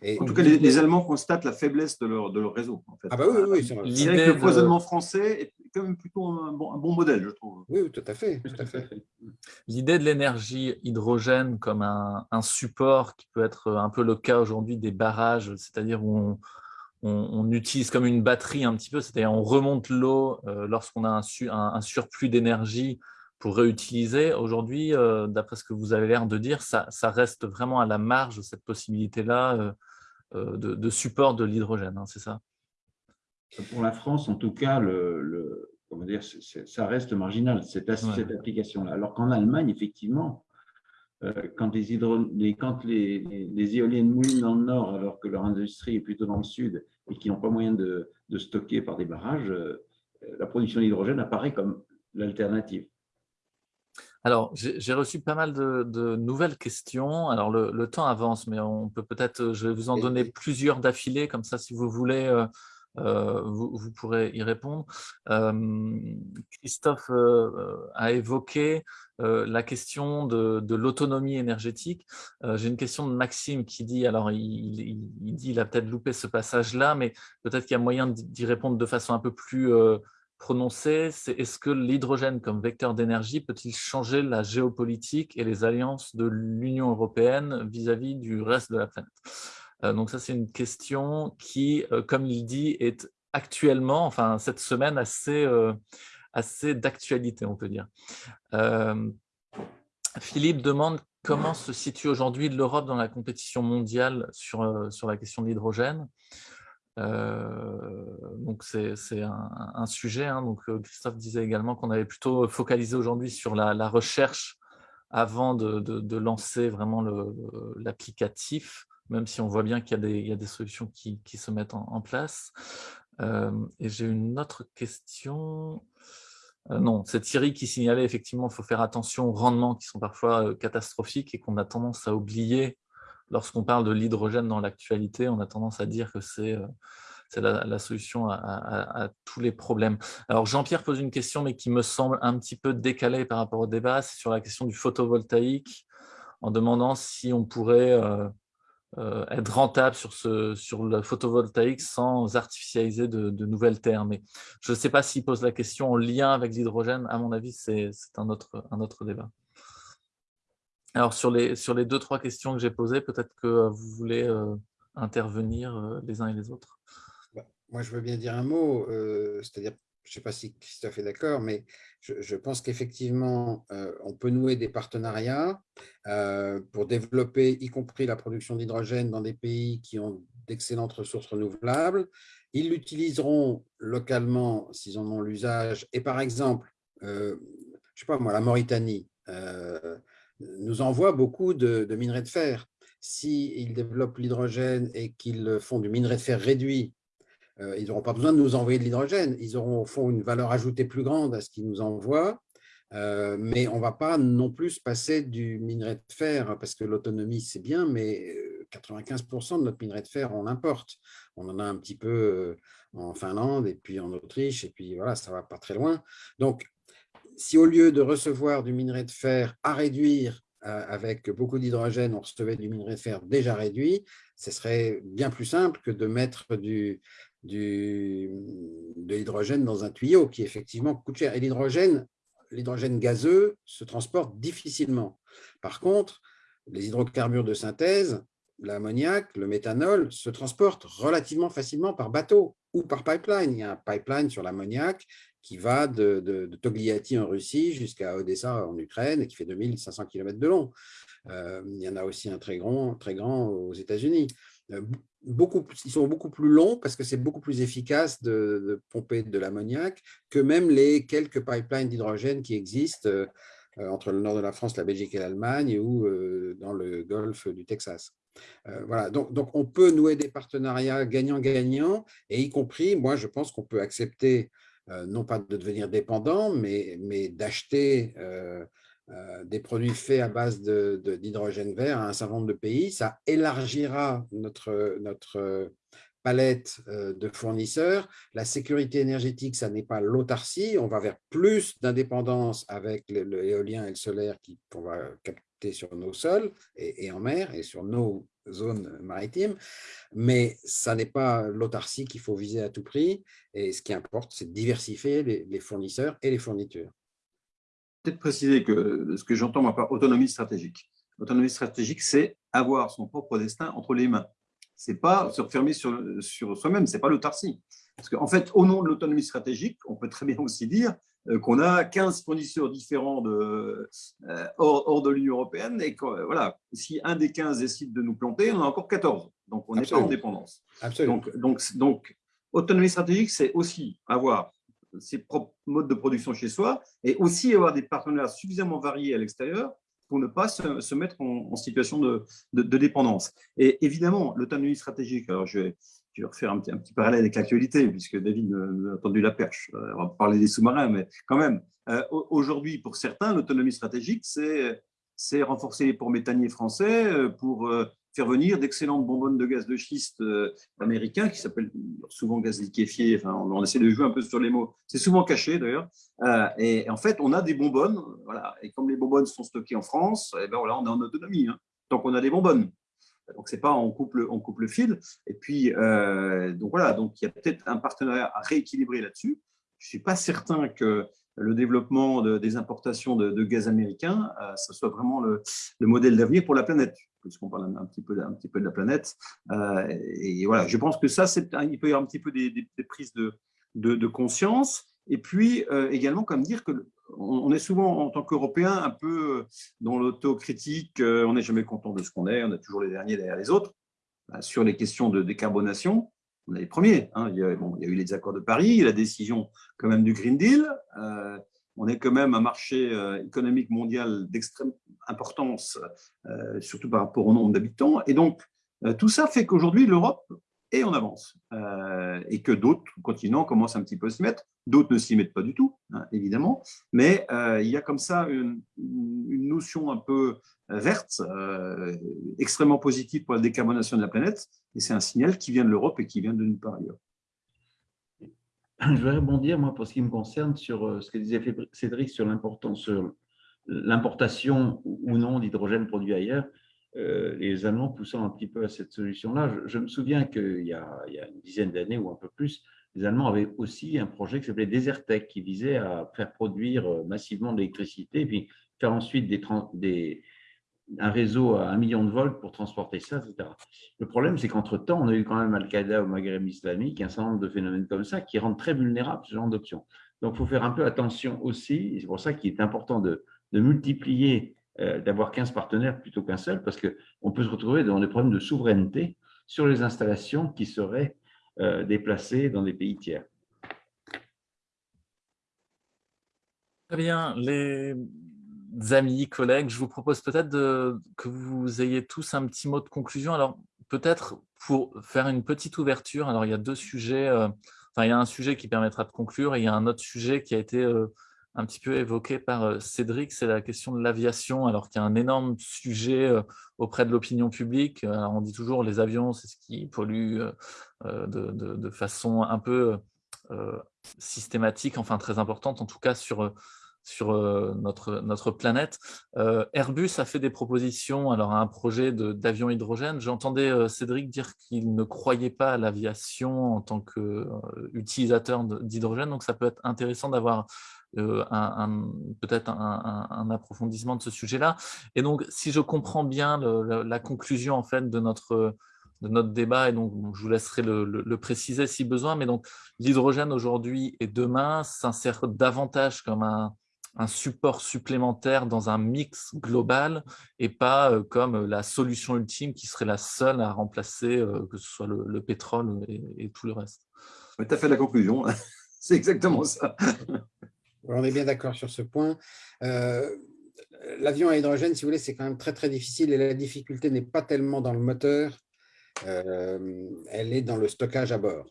Et en tout cas, les, Allemands constatent la faiblesse de leur, de leur réseau. En fait. Ah bah oui, oui, c'est vrai. le foisonnement français est quand même plutôt un bon, un bon, modèle, je trouve. Oui, tout à fait. fait. L'idée de l'énergie hydrogène comme un, un, support qui peut être un peu le cas aujourd'hui des barrages, c'est-à-dire où on, on, utilise comme une batterie un petit peu, c'est-à-dire on remonte l'eau euh, lorsqu'on a un, un, un surplus d'énergie pour réutiliser. Aujourd'hui, euh, d'après ce que vous avez l'air de dire, ça, reste vraiment à la marge, cette possibilité-là euh, euh, de, support de l'hydrogène, hein, c'est ça? Pour la France, en tout cas, le, comment dire, ça reste marginal, cette, cette application-là. Alors qu'en Allemagne, effectivement, quand, les, les, quand les, les, éoliennes moulinent dans le nord, alors que leur industrie est plutôt dans le sud et qui n'ont pas moyen de, de, stocker par des barrages, la production d'hydrogène apparaît comme l'alternative. Alors, j'ai reçu pas mal de, nouvelles questions. Alors, le, temps avance, mais on peut peut-être, je vais vous en donner plusieurs d'affilée, comme ça, si vous voulez, euh, euh, vous, pourrez y répondre. Euh, Christophe a évoqué la question de, l'autonomie énergétique. J'ai une question de Maxime qui dit, alors il, il dit, il a peut-être loupé ce passage-là, mais peut-être qu'il y a moyen d'y répondre de façon un peu plus prononcé, c'est est-ce que l'hydrogène comme vecteur d'énergie peut-il changer la géopolitique et les alliances de l'Union européenne vis-à-vis du reste de la planète? Euh, Donc ça, c'est une question qui, euh, comme il dit, est actuellement, enfin cette semaine, assez, euh, assez d'actualité, on peut dire. Philippe demande comment se situe aujourd'hui l'Europe dans la compétition mondiale sur, sur la question de l'hydrogène. Euh, donc c'est un, un, sujet. Hein. Donc euh, Christophe disait également qu'on avait plutôt focalisé aujourd'hui sur la, recherche avant de, de, lancer vraiment l'applicatif, même si on voit bien qu'il y, y, a des solutions qui, qui se mettent en, place. Euh, et j'ai une autre question. non, c'est Thierry qui signalait effectivement qu'il faut faire attention aux rendements qui sont parfois catastrophiques et qu'on a tendance à oublier lorsqu'on parle de l'hydrogène dans l'actualité, on a tendance à dire que c'est euh, la, solution à, tous les problèmes. Alors Jean-Pierre pose une question, mais qui me semble un petit peu décalée par rapport au débat, c'est sur la question du photovoltaïque, en demandant si on pourrait euh, euh, être rentable sur, ce, sur le photovoltaïque sans artificialiser de, nouvelles terres. Mais je ne sais pas s'il pose la question en lien avec l'hydrogène, à mon avis, c'est un autre, un autre débat. Alors, sur les, deux, trois questions que j'ai posées, peut-être que euh, vous voulez euh, intervenir euh, les uns et les autres. Bah, moi, je veux bien dire un mot, c'est-à-dire, je ne sais pas si Christophe est d'accord, mais je, pense qu'effectivement, on peut nouer des partenariats pour développer, y compris la production d'hydrogène dans des pays qui ont d'excellentes ressources renouvelables. Ils l'utiliseront localement s'ils en ont l'usage. Et par exemple, je ne sais pas moi, la Mauritanie, nous envoie beaucoup de, minerais de fer. S'ils développent l'hydrogène et qu'ils font du minerai de fer réduit, euh, ils n'auront pas besoin de nous envoyer de l'hydrogène. Ils auront au fond une valeur ajoutée plus grande à ce qu'ils nous envoient, euh, mais on ne va pas non plus passer du minerai de fer, parce que l'autonomie, c'est bien, mais 95% euh, de notre minerai de fer, on l'importe. On en a un petit peu en Finlande et puis en Autriche, et puis voilà, ça ne va pas très loin. Donc, si au lieu de recevoir du minerai de fer à réduire euh, avec beaucoup d'hydrogène, on recevait du minerai de fer déjà réduit, ce serait bien plus simple que de mettre de l'hydrogène dans un tuyau qui effectivement coûte cher. Et l'hydrogène, l'hydrogène gazeux se transporte difficilement. Par contre, les hydrocarbures de synthèse, l'ammoniac, le méthanol, se transportent relativement facilement par bateau ou par pipeline. Il y a un pipeline sur l'ammoniac qui va de, de, Togliatti en Russie jusqu'à Odessa en Ukraine et qui fait 2500 km de long. Euh, il y en a aussi un très grand, très grand aux États-Unis. Euh, ils sont beaucoup plus longs parce que c'est beaucoup plus efficace de, pomper de l'ammoniac que même les quelques pipelines d'hydrogène qui existent euh, entre le nord de la France, la Belgique et l'Allemagne ou dans le golfe du Texas. voilà, donc, donc on peut nouer des partenariats gagnant-gagnant et y compris, moi je pense qu'on peut accepter non pas de devenir dépendant, mais, mais d'acheter euh, euh, des produits faits à base d'hydrogène vert à un certain nombre de pays. Ça élargira notre, notre palette de fournisseurs. La sécurité énergétique, ça n'est pas l'autarcie. On va vers plus d'indépendance avec l'éolien et le solaire qu'on va capter sur nos sols et, en mer et sur nos zone maritime, mais ça n'est pas l'autarcie qu'il faut viser à tout prix. Et ce qui importe, c'est de diversifier les, fournisseurs et les fournitures. Peut-être préciser que ce que j'entends par autonomie stratégique. Autonomie stratégique, c'est avoir son propre destin entre les mains. C'est pas se refermer sur, sur soi-même, c'est pas l'autarcie. Parce qu'en fait, au nom de l'autonomie stratégique, on peut très bien aussi dire euh, qu'on a 15 fournisseurs différents de, euh, hors, de l'Union européenne et que, euh, voilà, si un des 15 décide de nous planter, on a encore 14. Donc, on n'est pas en dépendance. Donc, donc, donc, autonomie stratégique, c'est aussi avoir ses propres modes de production chez soi et aussi avoir des partenaires suffisamment variés à l'extérieur pour ne pas se, mettre en, situation de, dépendance. Et évidemment, l'autonomie stratégique, alors je vais, je refaire un petit, parallèle avec l'actualité, puisque David a tendu la perche. Euh, on va parler des sous-marins, mais quand même, euh, aujourd'hui, pour certains, l'autonomie stratégique, c'est renforcer les ports méthaniers français euh, pour faire venir d'excellentes bonbonnes de gaz de schiste américains qui s'appellent souvent gaz liquéfié. Enfin, on, essaie de jouer un peu sur les mots. C'est souvent caché d'ailleurs. et, en fait, on a des bonbonnes. Voilà. Et comme les bonbonnes sont stockées en France, et eh ben voilà, on est en autonomie. Hein, tant qu'on a des bonbonnes. Donc, c'est pas on coupe le, on coupe le fil. Et puis, euh, donc voilà, donc il y a peut-être un partenariat à rééquilibrer là-dessus. Je suis pas certain que le développement des importations de, gaz américain, euh, ce soit vraiment le, modèle d'avenir pour la planète, puisqu'on parle un, petit peu, un petit peu de la planète. Euh, et voilà, je pense que ça, il peut y avoir un petit peu des, prises de, de, conscience. Et puis également, comme dire que on est souvent, en tant qu'Européens, un peu dans l'autocritique. Euh, on n'est jamais content de ce qu'on est. On a toujours les derniers derrière les autres. Bah, sur les questions de décarbonation, on est les premiers. Hein. Il, y a, eu les accords de Paris, la décision quand même du Green Deal. Euh, on est quand même un marché euh, économique mondial d'extrême importance, surtout par rapport au nombre d'habitants. Et donc, tout ça fait qu'aujourd'hui, l'Europe et on avance. Euh, et que d'autres continents commencent un petit peu à s'y mettre. D'autres ne s'y mettent pas du tout, hein, évidemment. Mais euh, il y a comme ça une, notion un peu verte, euh, extrêmement positive pour la décarbonation de la planète. Et c'est un signal qui vient de l'Europe et qui vient de nulle part ailleurs. Je vais rebondir, moi, pour ce qui me concerne, sur ce que disait Cédric sur sur l'importation ou non d'hydrogène produit ailleurs. Euh, les Allemands poussant un petit peu à cette solution-là. Je, me souviens qu'il y, a, une dizaine d'années ou un peu plus, les Allemands avaient aussi un projet qui s'appelait Desertec, qui visait à faire produire euh, massivement de l'électricité, puis faire ensuite des, un réseau à un million de volts pour transporter ça, etc. Le problème, c'est qu'entre-temps, on a eu quand même Al-Qaïda au Maghreb islamique, un certain nombre de phénomènes comme ça qui rendent très vulnérables ce genre d'options. Donc, il faut faire un peu attention aussi, c'est pour ça qu'il est important de, multiplier euh, d'avoir 15 partenaires plutôt qu'un seul, parce qu'on peut se retrouver dans des problèmes de souveraineté sur les installations qui seraient euh, déplacées dans des pays tiers. Très bien. Les amis, collègues, je vous propose peut-être que vous ayez tous un petit mot de conclusion. Alors, peut-être pour faire une petite ouverture, alors il y a deux sujets, euh, enfin il y a un sujet qui permettra de conclure et il y a un autre sujet qui a été un petit peu évoqué par euh, Cédric, c'est la question de l'aviation, alors qu'il y a un énorme sujet euh, auprès de l'opinion publique. Euh, on dit toujours les avions, c'est ce qui pollue de, façon un peu systématique, enfin très importante, en tout cas sur sur notre, notre planète. Airbus a fait des propositions alors, à un projet d'avion hydrogène. J'entendais Cédric dire qu'il ne croyait pas à l'aviation en tant qu'utilisateur d'hydrogène, donc ça peut être intéressant d'avoir un, peut-être un, approfondissement de ce sujet-là. Et donc, si je comprends bien la, conclusion en fait de notre de notre débat, et donc je vous laisserai le, préciser si besoin, mais donc l'hydrogène aujourd'hui et demain s'insère davantage comme un, un, support supplémentaire dans un mix global et pas euh, comme la solution ultime qui serait la seule à remplacer euh, que ce soit le, pétrole et, tout le reste. Tu as fait la conclusion, c'est exactement ça. On est bien d'accord sur ce point. Euh, l'avion à hydrogène, si vous voulez, c'est quand même très très difficile et la difficulté n'est pas tellement dans le moteur euh, elle est dans le stockage à bord.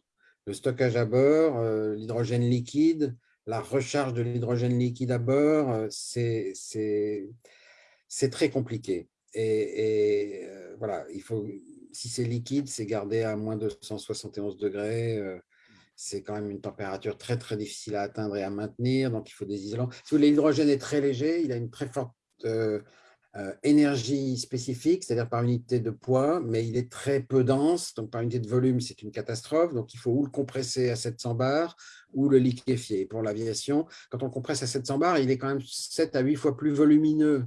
Le stockage à bord, euh, l'hydrogène liquide, la recharge de l'hydrogène liquide à bord, euh, c'est très compliqué. Et, voilà, il faut, si c'est liquide, c'est gardé à moins de 171 degrés. c'est quand même une température très, très difficile à atteindre et à maintenir. Donc, il faut des isolants. Si l'hydrogène est très léger, il a une très forte euh, énergie spécifique, c'est-à-dire par unité de poids, mais il est très peu dense, donc par unité de volume, c'est une catastrophe. Donc, il faut ou le compresser à 700 bars ou le liquéfier. Pour l'aviation, quand on compresse à 700 bars, il est quand même 7 à 8 fois plus volumineux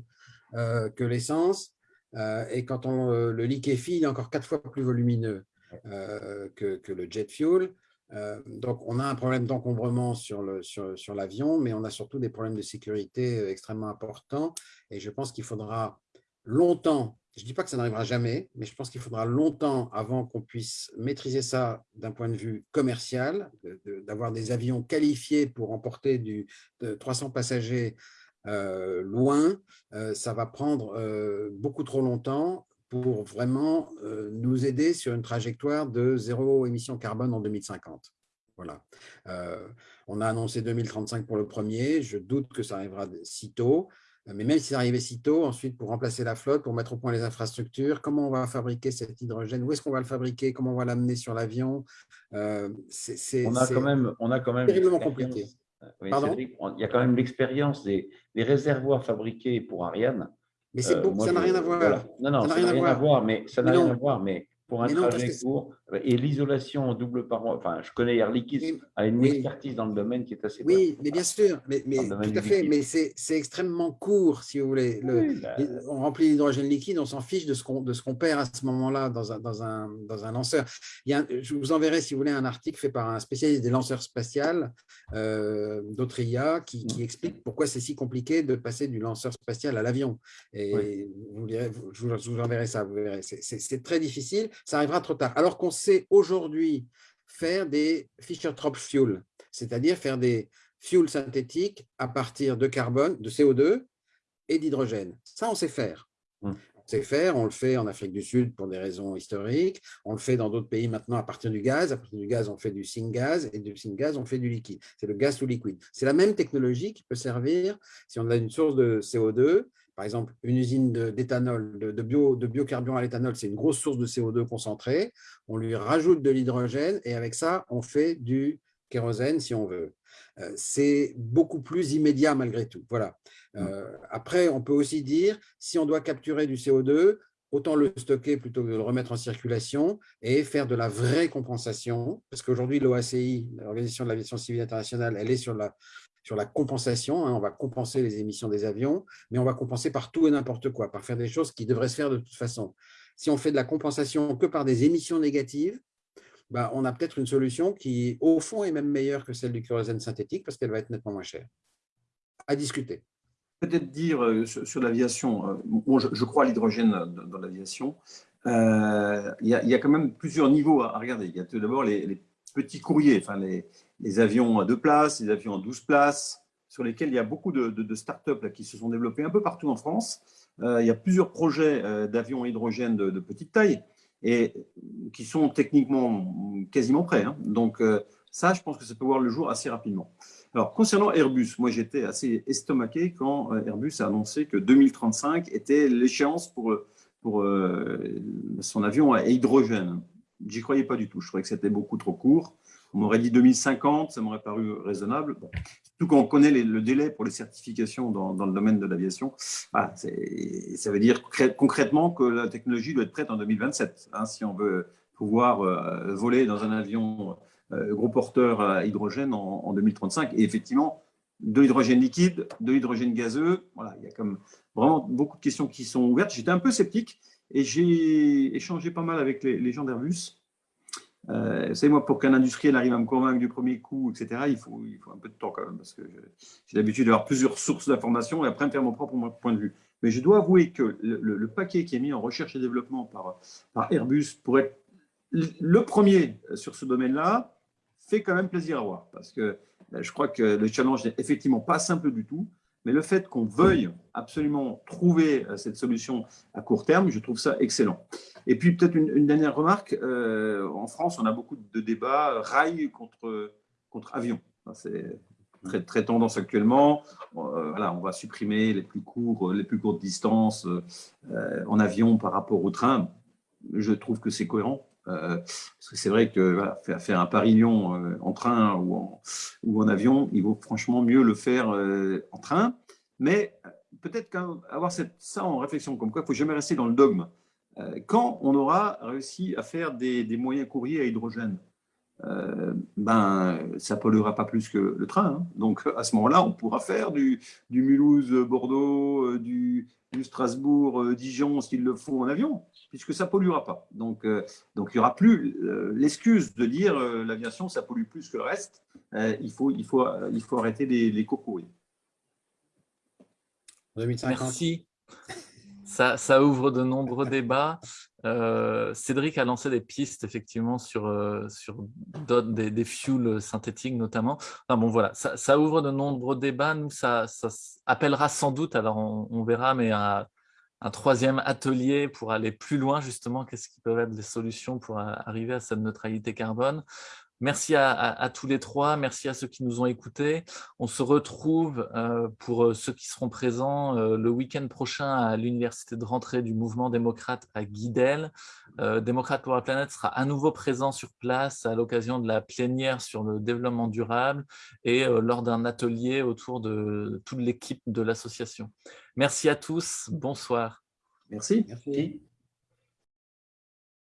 euh, que l'essence. Euh, et quand on le liquéfie, il est encore 4 fois plus volumineux que, le jet fuel. Euh, donc, on a un problème d'encombrement sur l'avion, mais on a surtout des problèmes de sécurité euh, extrêmement importants. Et je pense qu'il faudra longtemps, je ne dis pas que ça n'arrivera jamais, mais je pense qu'il faudra longtemps avant qu'on puisse maîtriser ça d'un point de vue commercial, d'avoir des avions qualifiés pour emporter du, de 300 passagers euh, loin. ça va prendre beaucoup trop longtemps pour vraiment euh, nous aider sur une trajectoire de zéro émission carbone en 2050. Voilà. Euh, on a annoncé 2035 pour le premier. Je doute que ça arrivera si tôt. Mais même si ça arrivait si tôt, ensuite, pour remplacer la flotte, pour mettre au point les infrastructures, comment on va fabriquer cet hydrogène? Où est-ce qu'on va le fabriquer? Comment on va l'amener sur l'avion? Euh, C'est on a quand même, on a quand même terriblement compliqué. il y a quand même l'expérience des, des, réservoirs fabriqués pour Ariane. Mais c'est euh, ça n'a rien à voir. Non, non, ça n'a rien, à voir, mais ça n'a rien à voir, mais pour un trajet court. Et l'isolation en double paroi, enfin, je connais Air Liquide a une expertise dans le domaine qui est assez Oui, mais bien sûr, mais, mais tout à fait, mais c'est extrêmement court, si vous voulez. Le, bah, on remplit l'hydrogène liquide, on s'en fiche de ce qu'on qu'on perd à ce moment-là dans un, dans, un, dans un lanceur. Il y a, je vous enverrai, si vous voulez, un article fait par un spécialiste des lanceurs spatials, euh, d'Autria, qui, qui, explique pourquoi c'est si compliqué de passer du lanceur spatial à l'avion. Et vous je vous enverrai ça, vous verrez. C'est très difficile ça arrivera trop tard. Alors qu'on sait aujourd'hui faire des Fischer-Tropsch fuel, c'est-à-dire faire des fuels synthétiques à partir de carbone, de CO2 et d'hydrogène. Ça, on sait faire. Hum. On sait faire, on le fait en Afrique du Sud pour des raisons historiques, on le fait dans d'autres pays maintenant à partir du gaz, à partir du gaz on fait du syngas et du syngas on fait du liquide, c'est le gaz sous liquide. C'est la même technologie qui peut servir si on a une source de CO2 par exemple, une usine d'éthanol, de, bio, de biocarburant à l'éthanol, c'est une grosse source de CO2 concentré. On lui rajoute de l'hydrogène et avec ça, on fait du kérosène si on veut. Euh, c'est beaucoup plus immédiat malgré tout. Voilà. Euh, après, on peut aussi dire, si on doit capturer du CO2, autant le stocker plutôt que de le remettre en circulation et faire de la vraie compensation, parce qu'aujourd'hui, l'OACI, l'Organisation de l'Aviation Civile Internationale, elle est sur la, sur la compensation. Hein, on va compenser les émissions des avions, mais on va compenser par tout et n'importe quoi, par faire des choses qui devraient se faire de toute façon. Si on fait de la compensation que par des émissions négatives, bah, on a peut-être une solution qui, au fond, est même meilleure que celle du kérosène synthétique parce qu'elle va être nettement moins chère. À discuter. Peut-être dire euh, sur, l'aviation, euh, je, crois à l'hydrogène dans, l'aviation, euh, il y, a quand même plusieurs niveaux à, regarder. Il y a tout d'abord les, petits courriers, les, les avions à deux places, les avions à 12 places, sur lesquels il y a beaucoup de, startups qui se sont développés un peu partout en France. Euh, il y a plusieurs projets euh, d'avions à hydrogène de, petite taille et qui sont techniquement quasiment prêts. Hein. Donc euh, ça, je pense que ça peut voir le jour assez rapidement. Alors, concernant Airbus, moi j'étais assez estomaqué quand Airbus a annoncé que 2035 était l'échéance pour, pour son avion à hydrogène. J'y croyais pas du tout. Je trouvais que c'était beaucoup trop court. On m'aurait dit 2050, ça m'aurait paru raisonnable. Bon. Surtout quand on connaît le délai pour les certifications dans, le domaine de l'aviation, ça veut dire concrètement que la technologie doit être prête en 2027, hein, si on veut pouvoir euh, voler dans un avion euh, gros porteur à hydrogène en, 2035. Et effectivement, de l'hydrogène liquide, de l'hydrogène gazeux, voilà, il y a comme vraiment beaucoup de questions qui sont ouvertes. J'étais un peu sceptique et j'ai échangé pas mal avec les gens d'Airbus euh, vous savez, moi, pour qu'un industriel arrive à me convaincre du premier coup, etc., il faut, un peu de temps quand même, parce que j'ai l'habitude d'avoir plusieurs sources d'informations et après me faire mon propre point de vue. Mais je dois avouer que le, paquet qui est mis en recherche et développement par, par Airbus pour être le premier sur ce domaine-là fait quand même plaisir à voir, parce que euh, je crois que le challenge n'est effectivement pas simple du tout, mais le fait qu'on veuille absolument trouver euh, cette solution à court terme, je trouve ça excellent. Et puis peut-être une, dernière remarque, euh, en France, on a beaucoup de débats rail contre, contre avion. C'est très, très tendance actuellement. Euh, voilà, on va supprimer les plus, courts, les plus courtes distances en avion par rapport au train. Je trouve que c'est cohérent. Parce que c'est vrai que faire un Paris-Lyon en train ou en, avion, il vaut franchement mieux le faire en train. Mais peut-être qu'avoir ça en réflexion, comme quoi il ne faut jamais rester dans le dogme. Euh, quand on aura réussi à faire des, moyens courriers à hydrogène, euh, ben, ça polluera pas plus que le train. Hein. Donc, à ce moment-là, on pourra faire du, Mulhouse-Bordeaux, euh, du, Strasbourg-Dijon, s'il le faut, en avion, puisque ça polluera pas. Donc, donc il n'y aura plus l'excuse de dire l'aviation, ça pollue plus que le reste. il, faut, il, faut, il faut arrêter les, les cours courriers. Merci. Ça, ouvre de nombreux débats. Euh, Cédric a lancé des pistes effectivement sur, euh, sur des, fuels synthétiques notamment. bon voilà, ça, ouvre de nombreux débats. Nous, ça, appellera sans doute, alors on, verra, mais un, troisième atelier pour aller plus loin justement. Qu'est-ce qui peuvent être les solutions pour arriver à cette neutralité carbone Merci à, tous les trois, merci à ceux qui nous ont écoutés. On se retrouve euh, pour euh, ceux qui seront présents euh, le week-end prochain à l'université de rentrée du mouvement démocrate à Guidel. Démocrate pour la planète sera à nouveau présent sur place à l'occasion de la plénière sur le développement durable et lors d'un atelier autour de toute l'équipe de l'association. Merci à tous, bonsoir. Merci. merci.